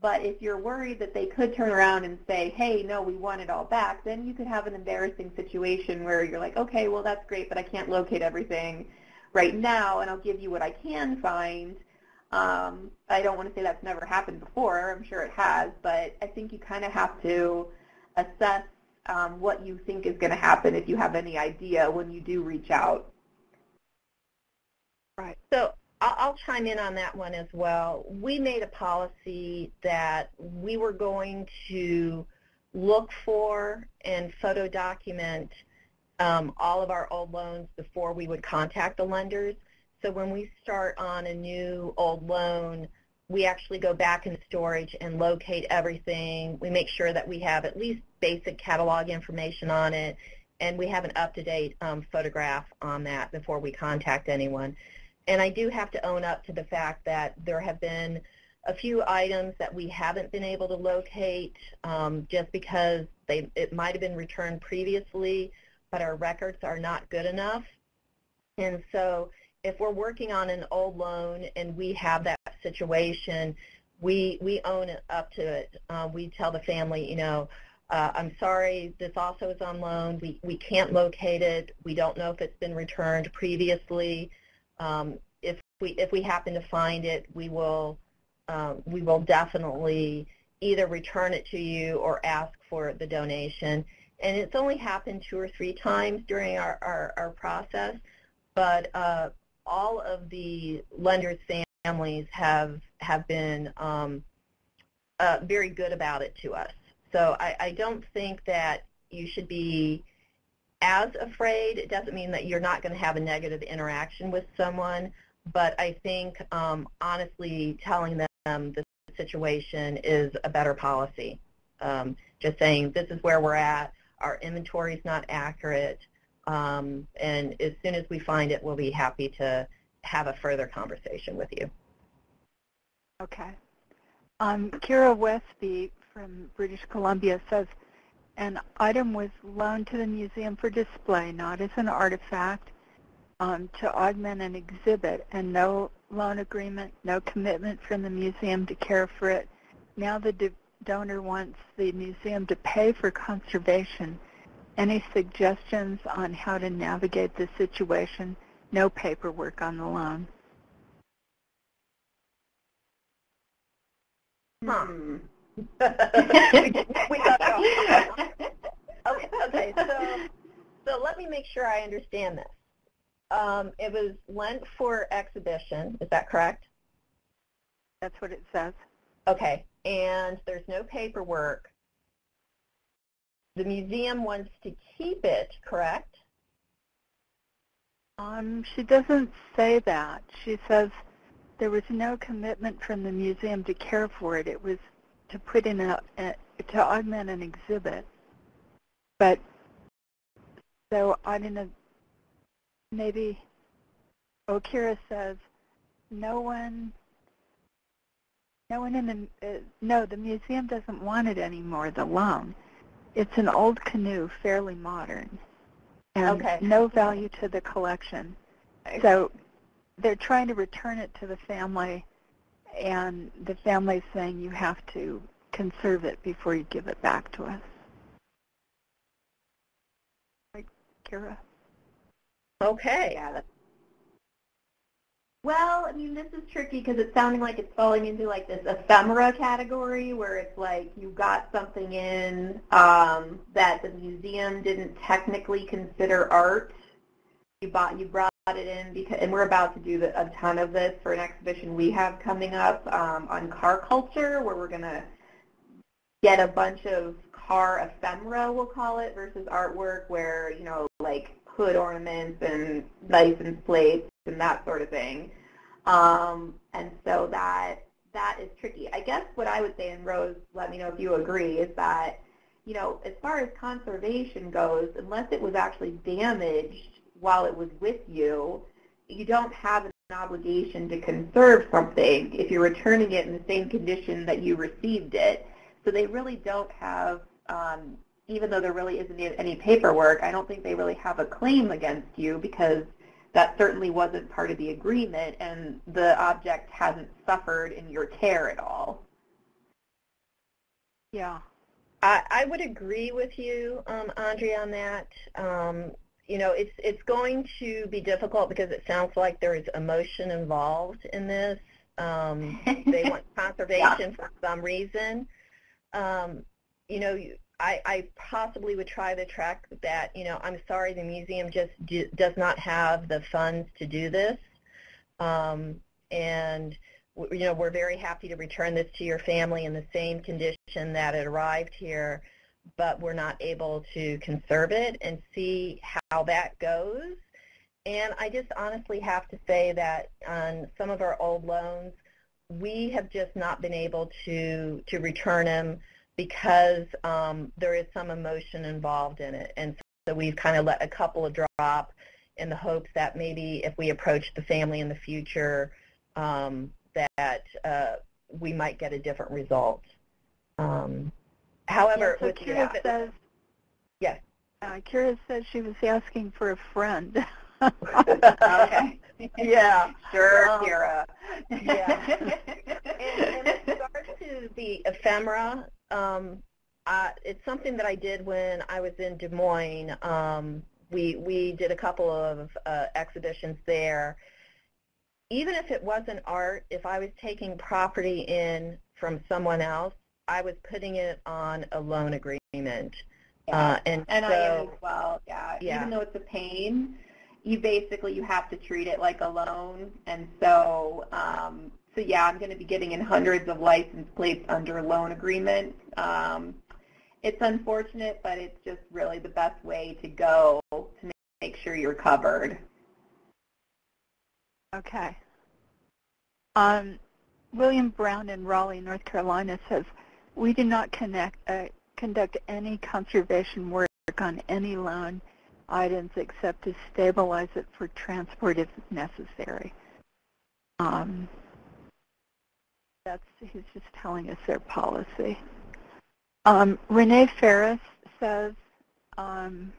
but if you're worried that they could turn around and say, hey, no, we want it all back, then you could have an embarrassing situation where you're like, okay, well, that's great, but I can't locate everything right now, and I'll give you what I can find. Um, I don't want to say that's never happened before. I'm sure it has, but I think you kind of have to assess um, what you think is going to happen if you have any idea when you do reach out. Right. So I'll chime in on that one as well. We made a policy that we were going to look for and photo document um, all of our old loans before we would contact the lenders. So when we start on a new old loan, we actually go back in storage and locate everything. We make sure that we have at least basic catalog information on it, and we have an up-to-date um, photograph on that before we contact anyone. And I do have to own up to the fact that there have been a few items that we haven't been able to locate um, just because they, it might have been returned previously, but our records are not good enough. And so if we're working on an old loan and we have that situation, we we own it up to it. Uh, we tell the family, you know, uh, I'm sorry, this also is on loan. We we can't locate it. We don't know if it's been returned previously. Um, if we if we happen to find it, we will um, we will definitely either return it to you or ask for the donation. And it's only happened two or three times during our, our, our process, but uh, all of the lenders' families have have been um, uh, very good about it to us. So I, I don't think that you should be as afraid. It doesn't mean that you're not going to have a negative interaction with someone, but I think um, honestly telling them the situation is a better policy um, just saying this is where we're at, our inventory is not accurate, um, and as soon as we find it, we'll be happy to have a further conversation with you. Okay. Um, Kira Westby from British Columbia says, an item was loaned to the museum for display, not as an artifact, um, to augment an exhibit, and no loan agreement, no commitment from the museum to care for it. Now the donor wants the museum to pay for conservation. Any suggestions on how to navigate this situation? No paperwork on the loan. Huh. we got okay, okay, so so let me make sure I understand this. Um, it was lent for exhibition, is that correct? That's what it says. Okay, and there's no paperwork. The museum wants to keep it, correct? Um, she doesn't say that. She says there was no commitment from the museum to care for it. It was to put in a, a to augment an exhibit. But so I don't know. Maybe Okira says no one. No one in the uh, no the museum doesn't want it anymore. The loan. It's an old canoe, fairly modern, and okay. no value to the collection. So they're trying to return it to the family, and the family's saying you have to conserve it before you give it back to us. Right, Kira? Okay. Yeah, well, I mean, this is tricky because it's sounding like it's falling into like this ephemera category where it's like you got something in um, that the museum didn't technically consider art. You bought, you brought it in because, and we're about to do the, a ton of this for an exhibition we have coming up um, on car culture, where we're going to get a bunch of car ephemera, we'll call it, versus artwork where you know, like hood ornaments and license plates and that sort of thing. Um, and so that that is tricky. I guess what I would say, and Rose, let me know if you agree, is that you know, as far as conservation goes, unless it was actually damaged while it was with you, you don't have an obligation to conserve something if you're returning it in the same condition that you received it. So they really don't have, um, even though there really isn't any paperwork, I don't think they really have a claim against you because that certainly wasn't part of the agreement and the object hasn't suffered in your care at all. Yeah. I, I would agree with you, um, Andrea, on that. Um, you know, it's it's going to be difficult because it sounds like there is emotion involved in this. Um, they want conservation yeah. for some reason. Um, you know, I, I possibly would try to track that, you know, I'm sorry, the museum just do, does not have the funds to do this. Um, and, you know, we're very happy to return this to your family in the same condition that it arrived here, but we're not able to conserve it and see how that goes. And I just honestly have to say that on some of our old loans, we have just not been able to, to return them because um, there is some emotion involved in it. And so we've kind of let a couple of drop in the hopes that maybe if we approach the family in the future um, that uh, we might get a different result. Um, however, yeah, so Kira says, yes. Uh, Kira says she was asking for a friend. okay. Yeah. Sure, um, Kira. Yeah. and, and in regards to the ephemera, um, uh, it's something that I did when I was in Des Moines. Um, we we did a couple of uh, exhibitions there. Even if it wasn't art, if I was taking property in from someone else, I was putting it on a loan agreement. Yeah. Uh, and and so, I am as well. Yeah. yeah. Even though it's a pain, you basically you have to treat it like a loan, and so um, so yeah, I'm going to be getting in hundreds of license plates under a loan agreement. Um, it's unfortunate, but it's just really the best way to go to make sure you're covered. Okay. Um, William Brown in Raleigh, North Carolina says, we do not connect, uh, conduct any conservation work on any loan items except to stabilize it for transport if necessary. Um, that's he's just telling us their policy. Um, Renee Ferris says, um,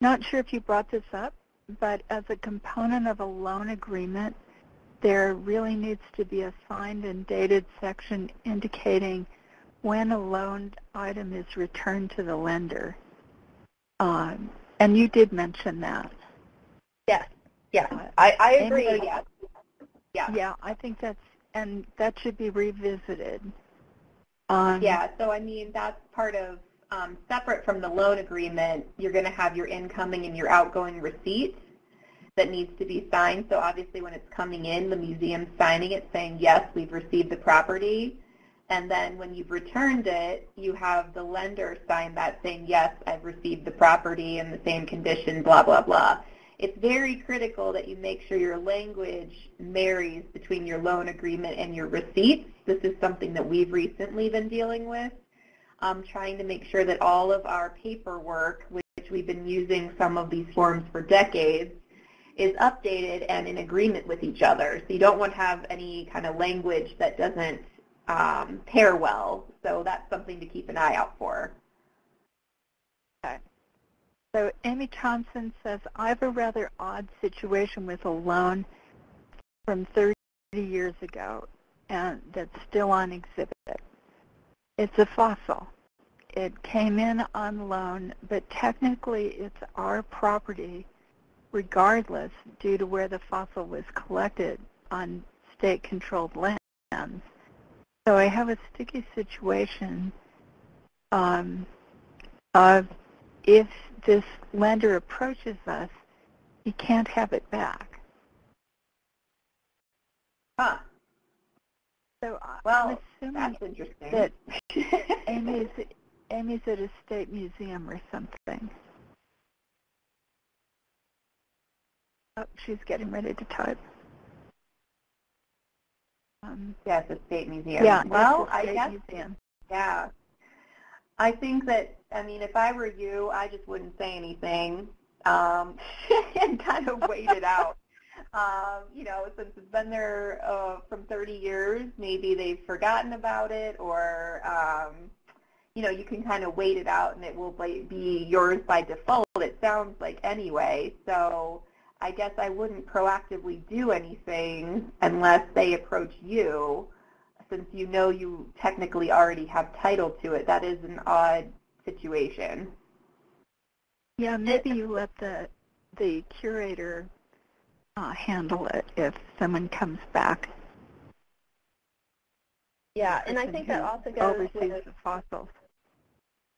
not sure if you brought this up, but as a component of a loan agreement, there really needs to be a signed and dated section indicating when a loaned item is returned to the lender. Um, and you did mention that. Yes, uh, I, I agree. Amy, yeah. yeah. Yeah, I think that's, and that should be revisited. Um, yeah, so I mean, that's part of, um, separate from the loan agreement, you're going to have your incoming and your outgoing receipts that needs to be signed. So obviously when it's coming in, the museum's signing it saying, yes, we've received the property. And then when you've returned it, you have the lender sign that saying, yes, I've received the property in the same condition, blah, blah, blah. It's very critical that you make sure your language marries between your loan agreement and your receipts. This is something that we've recently been dealing with, um, trying to make sure that all of our paperwork, which we've been using some of these forms for decades, is updated and in agreement with each other. So you don't want to have any kind of language that doesn't um, pair well. So that's something to keep an eye out for. Okay. So Amy Thompson says, I have a rather odd situation with a loan from 30 years ago and that's still on exhibit. It's a fossil. It came in on loan, but technically it's our property regardless due to where the fossil was collected on state-controlled lands. So I have a sticky situation um, of if this lender approaches us, he can't have it back. Huh. So well, I'm assuming that's interesting. that Amy's, Amy's at a state museum or something. Oh, she's getting ready to type. Um, yes, the state museum. Yeah, well, I guess. Museum. Yeah. I think that, I mean, if I were you, I just wouldn't say anything um, and kind of wait it out. Um, you know, since it's been there uh, from 30 years, maybe they've forgotten about it or, um, you know, you can kind of wait it out and it will be yours by default, it sounds like anyway. So I guess I wouldn't proactively do anything unless they approach you since you know you technically already have title to it. That is an odd situation. Yeah, maybe you let the the curator uh, handle it if someone comes back. Yeah, and I think that also goes with the fossils.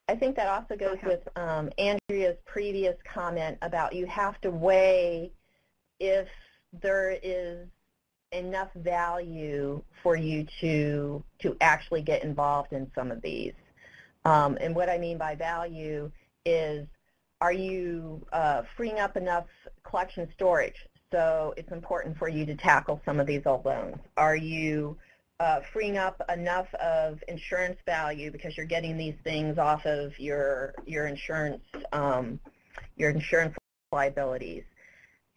I think that also goes with um, Andrea's previous comment about you have to weigh if there is enough value for you to to actually get involved in some of these. Um, and what I mean by value is, are you uh, freeing up enough collection storage? So it's important for you to tackle some of these old loans. Are you uh, freeing up enough of insurance value because you're getting these things off of your your insurance um, your insurance liabilities.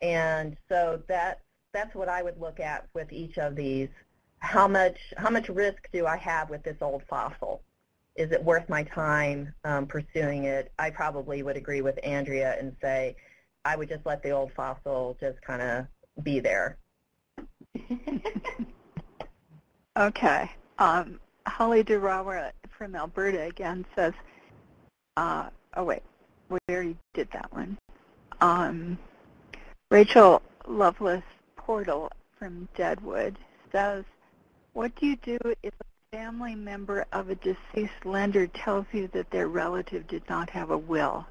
And so that that's what I would look at with each of these. How much how much risk do I have with this old fossil? Is it worth my time um, pursuing it? I probably would agree with Andrea and say I would just let the old fossil just kind of be there. Okay. Um, Holly Durawa from Alberta again says, uh, oh wait, we already did that one. Um, Rachel Lovelace Portal from Deadwood says, what do you do if a family member of a deceased lender tells you that their relative did not have a will?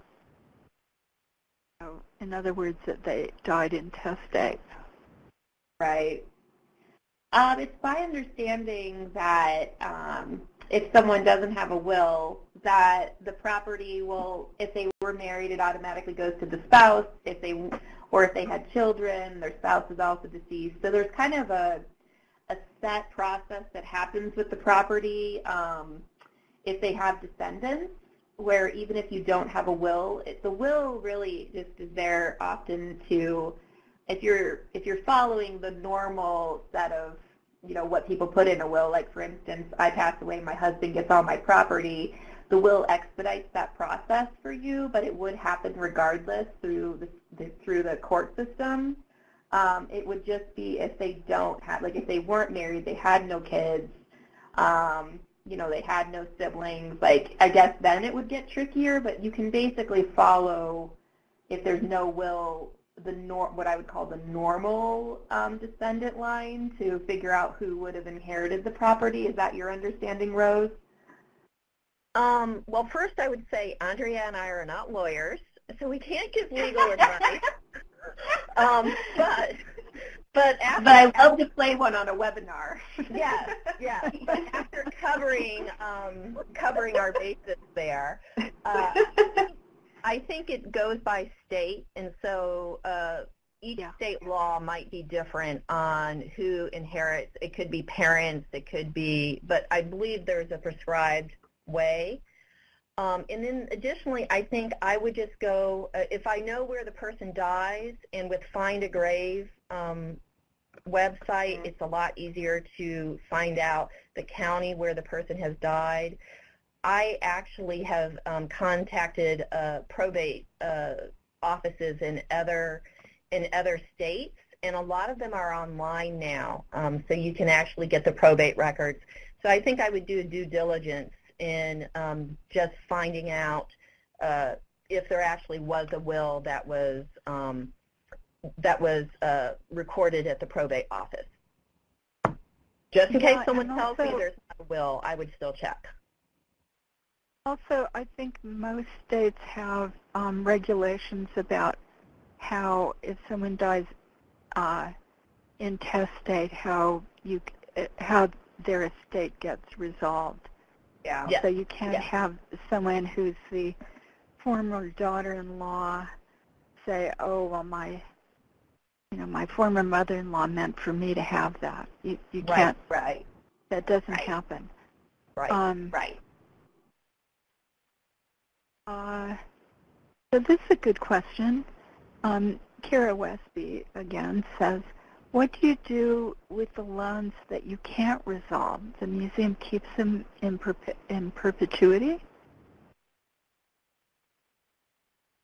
In other words, that they died intestate. Right. Um, it's my understanding that um, if someone doesn't have a will, that the property will, if they were married, it automatically goes to the spouse. If they, or if they had children, their spouse is also deceased. So there's kind of a, a set process that happens with the property um, if they have descendants, where even if you don't have a will, it, the will really just is there often to, if you're if you're following the normal set of you know what people put in a will, like for instance, I pass away, my husband gets all my property. The will expedites that process for you, but it would happen regardless through the, the through the court system. Um, it would just be if they don't have, like if they weren't married, they had no kids, um, you know, they had no siblings, like I guess then it would get trickier, but you can basically follow, if there's no will, the nor what I would call the normal um, descendant line to figure out who would have inherited the property. Is that your understanding, Rose? Um, well, first I would say Andrea and I are not lawyers, so we can't give legal advice. um, but but after, but I love to play one on a webinar. yes, yes. But after covering um, covering our bases there, uh, I think it goes by state, and so uh, each yeah. state law might be different on who inherits. It could be parents, it could be, but I believe there's a prescribed way. Um, and then additionally, I think I would just go, uh, if I know where the person dies, and with Find a Grave um, website, it's a lot easier to find out the county where the person has died. I actually have um, contacted uh, probate uh, offices in other in other states, and a lot of them are online now, um, so you can actually get the probate records. So I think I would do due diligence in um, just finding out uh, if there actually was a will that was um, that was uh, recorded at the probate office. Just in yeah, case someone tells me there's not a will, I would still check. Also, I think most states have um, regulations about how if someone dies uh, intestate, how you how their estate gets resolved. Yeah. So you can't have someone who's the former daughter-in-law say, "Oh, well, my, you know, my former mother-in-law meant for me to have that." You you right, can't. Right. That doesn't right. happen. Right. Um, right. Uh, so this is a good question. Um, Kara Westby again says, what do you do with the loans that you can't resolve? The museum keeps them in, perpe in perpetuity?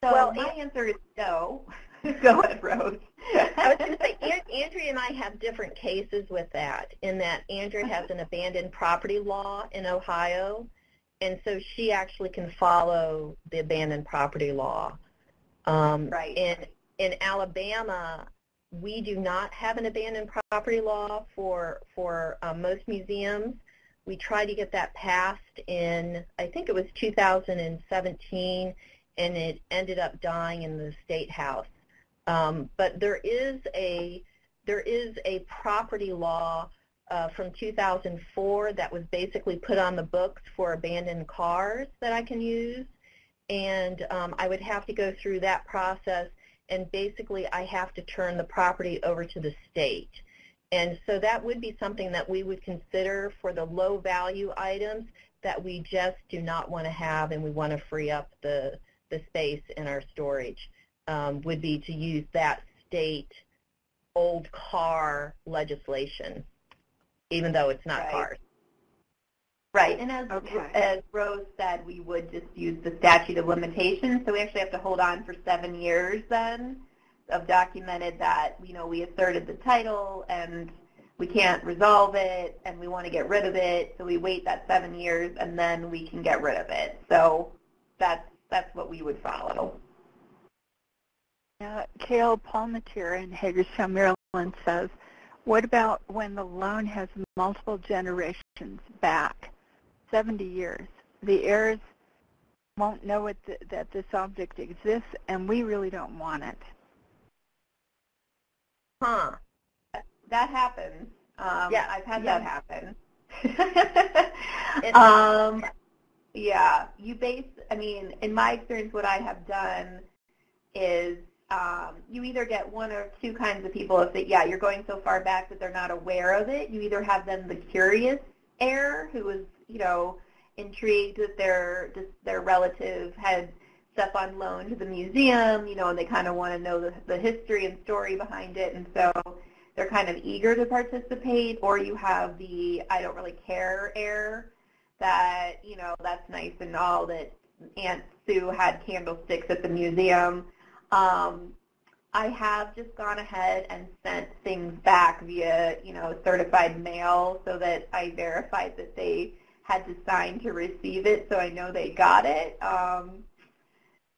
So well, my answer is no. Go ahead, Rose. I was going to say, Andrea and I have different cases with that, in that Andrea has an abandoned property law in Ohio, and so she actually can follow the abandoned property law. Um, right. In, in Alabama, we do not have an abandoned property law for, for uh, most museums. We tried to get that passed in, I think it was 2017, and it ended up dying in the State House. Um, but there is a there is a property law uh, from 2004 that was basically put on the books for abandoned cars that I can use, and um, I would have to go through that process and basically I have to turn the property over to the state. And so that would be something that we would consider for the low value items that we just do not want to have and we want to free up the, the space in our storage, um, would be to use that state old car legislation, even though it's not right. cars. Right, and as, okay. as Rose said, we would just use the statute of limitations, so we actually have to hold on for seven years then of documented that, you know, we asserted the title and we can't resolve it and we want to get rid of it, so we wait that seven years and then we can get rid of it. So that's, that's what we would follow. Uh, Kale Palmatier in Hagerstown, Maryland says, what about when the loan has multiple generations back? 70 years. The heirs won't know it, th that this object exists, and we really don't want it. Huh. That happens. Um, yeah, I've had yeah. that happen. um, yeah, you base, I mean, in my experience, what I have done is um, you either get one or two kinds of people. If they, yeah, you're going so far back that they're not aware of it, you either have them the curious heir who is, you know, intrigued that their their relative had stuff on loan to the museum, you know, and they kind of want to know the, the history and story behind it, and so they're kind of eager to participate. Or you have the I don't really care heir that, you know, that's nice and all that Aunt Sue had candlesticks at the museum. Um, I have just gone ahead and sent things back via, you know, certified mail so that I verified that they had to sign to receive it, so I know they got it. Um,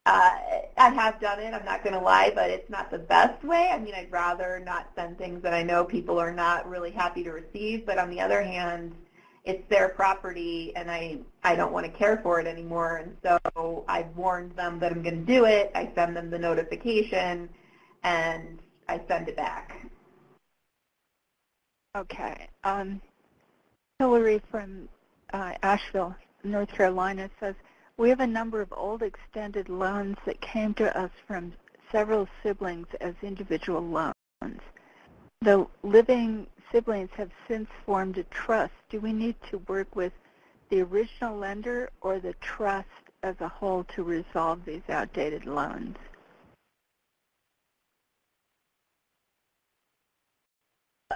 uh, I have done it, I'm not going to lie, but it's not the best way. I mean, I'd rather not send things that I know people are not really happy to receive, but on the other hand, it's their property and I, I don't want to care for it anymore. And so I've warned them that I'm going to do it. I send them the notification and I send it back. Okay. Um, Hillary from uh, Asheville, North Carolina says, we have a number of old extended loans that came to us from several siblings as individual loans. The living siblings have since formed a trust. Do we need to work with the original lender or the trust as a whole to resolve these outdated loans?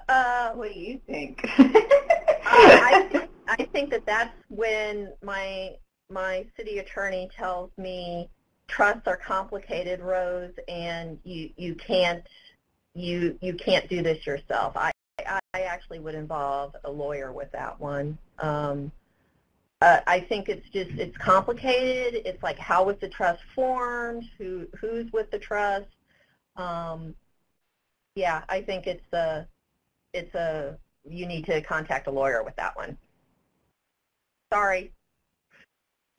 Uh, what do you think? I, think I think that that's when my my city attorney tells me trusts are complicated, Rose, and you you can't you you can't do this yourself. I I actually would involve a lawyer with that one. Um, uh, I think it's just it's complicated. It's like how was the trust formed? Who who's with the trust? Um, yeah, I think it's a it's a you need to contact a lawyer with that one. Sorry.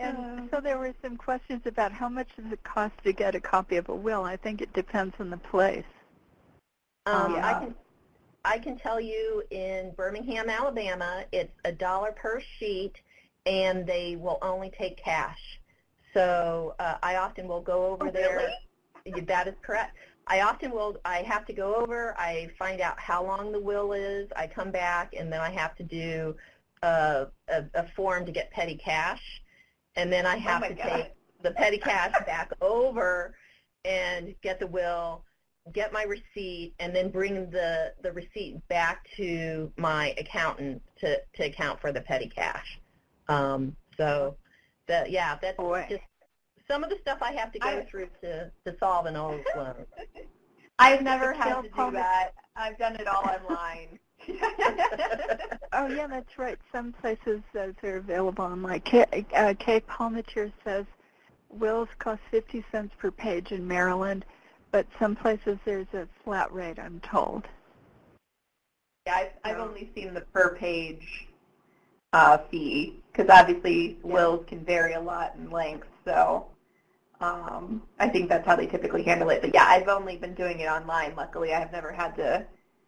and so there were some questions about how much does it cost to get a copy of a will. I think it depends on the place. Um, yeah. I can I can tell you in Birmingham, Alabama, it's a dollar per sheet, and they will only take cash. So uh, I often will go over oh, there. Really? That is correct. I often will, I have to go over, I find out how long the will is, I come back, and then I have to do a, a, a form to get petty cash, and then I Oh have my to God. take the petty cash back over and get the will, get my receipt, and then bring the, the receipt back to my accountant to, to account for the petty cash. Um, so, the, yeah, that's Boy. just some of the stuff I have to go I- through to, to solve an old loan. I've never had to do that. I've done it all online. Oh yeah, that's right. Some places those are available online. Kay, uh, Kay Palmatier says wills cost 50 cents per page in Maryland, but some places there's a flat rate, I'm told. Yeah, I've, I've only seen the per page uh, fee because obviously wills can vary a lot in length. So um, I think that's how they typically handle it. But yeah, I've only been doing it online. Luckily, I have never had to,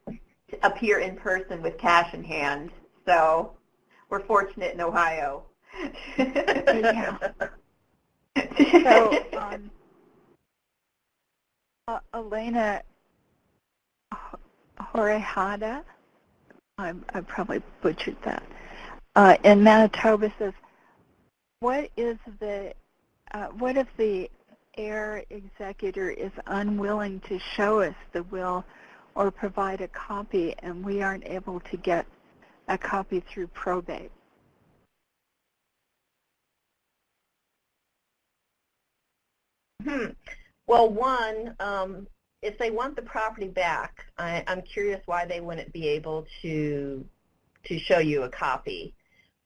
to appear in person with cash in hand. So we're fortunate in Ohio. Yeah. So um, uh, Elena H- Horehada, I, I probably butchered that, uh, in Manitoba says, what is the, uh, what if the heir executor is unwilling to show us the will or provide a copy and we aren't able to get a copy through probate? Hmm. Well, one, um, if they want the property back, I, I'm curious why they wouldn't be able to to show you a copy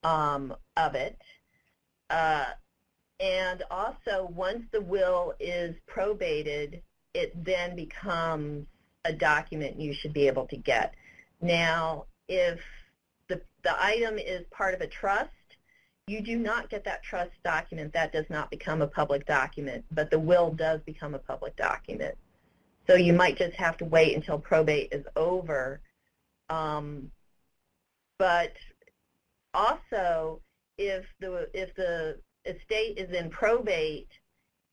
um, of it. Uh, and also, once the will is probated, it then becomes a document you should be able to get. Now, if the, the item is part of a trust, you do not get that trust document. That does not become a public document, but the will does become a public document. So you might just have to wait until probate is over. Um, but also, if the if the estate is in probate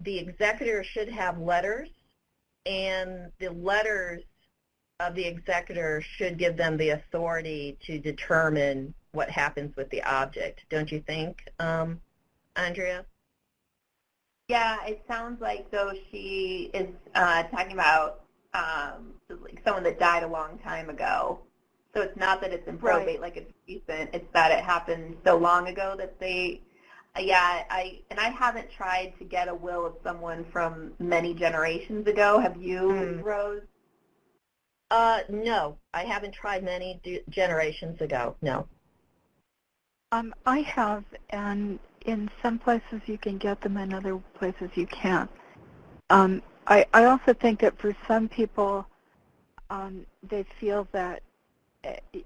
the executor should have letters, and the letters of the executor should give them the authority to determine what happens with the object, don't you think, um, Andrea? Yeah, it sounds like though she is uh, talking about um, like someone that died a long time ago. So it's not that it's in probate Right. like it's recent. It's that it happened so long ago that they, uh, yeah, I and I haven't tried to get a will of someone from many generations ago. Have you, Hmm. Rose? Uh, no, I haven't tried many d- generations ago, no. Um, I have, and in some places you can get them, in other places you can't. Um, I, I also think that for some people, um, they feel that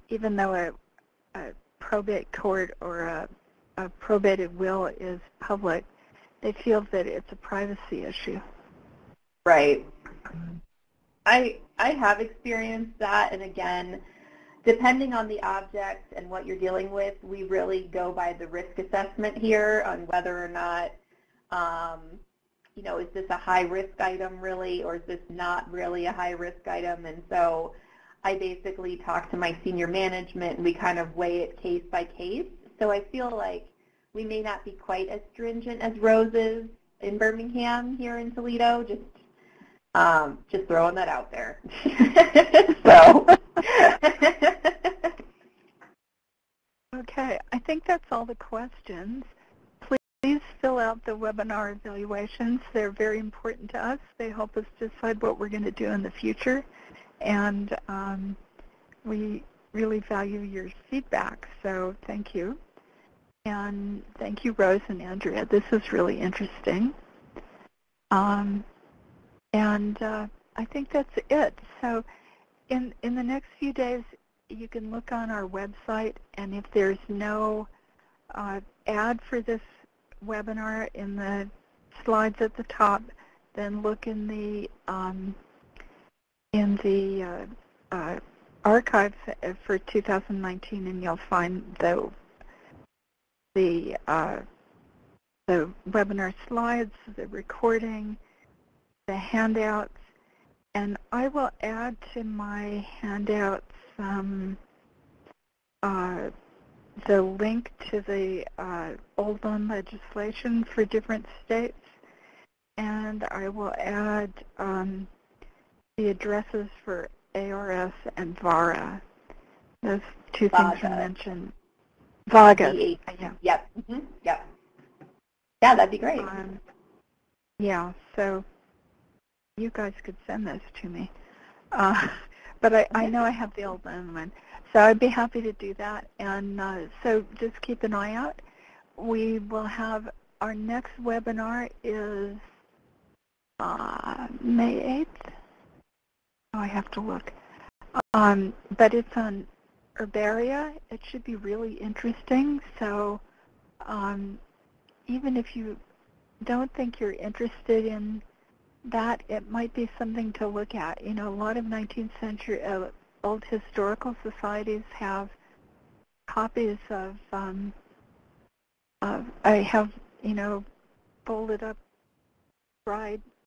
even though a, a probate court or a, a probated will is public, they feel that it's a privacy issue. Right. I I have experienced that, and again, depending on the object and what you're dealing with, we really go by the risk assessment here on whether or not, um, you know, is this a high risk item really, or is this not really a high risk item? And so, I basically talk to my senior management, and we kind of weigh it case by case. So I feel like we may not be quite as stringent as Rose's in Birmingham here in Toledo. Just um, just throwing that out there. so. Okay, I think that's all the questions. Please fill out the webinar evaluations. They're very important to us. They help us decide what we're going to do in the future. And um, we really value your feedback, so thank you. And thank you, Rose and Andrea. This is really interesting. Um, and uh, I think that's it. So in, in the next few days, you can look on our website, and if there's no uh, ad for this webinar in the slides at the top, then look in the um, in the uh, uh, archives for 2019, and you'll find the the uh, the webinar slides, the recording, the handouts, and I will add to my handouts um, uh, the link to the uh, old loan legislation for different states, and I will add um, the addresses for ARS and VARA. Those two things VAGA. are mentioned. VAGA. V8. Yeah. Yep. hmm Yep. Yeah, that'd be great. Um, yeah, so you guys could send those to me. Uh, but I, I know I have the old one, so I'd be happy to do that. And uh, so just keep an eye out. We will have our next webinar is uh, May 8th. Oh, I have to look. Um, but it's on herbaria. It should be really interesting. So um, even if you don't think you're interested in that, it might be something to look at. You know, a lot of 19th century uh, old historical societies have copies of, um, of I have, you know, folded up dried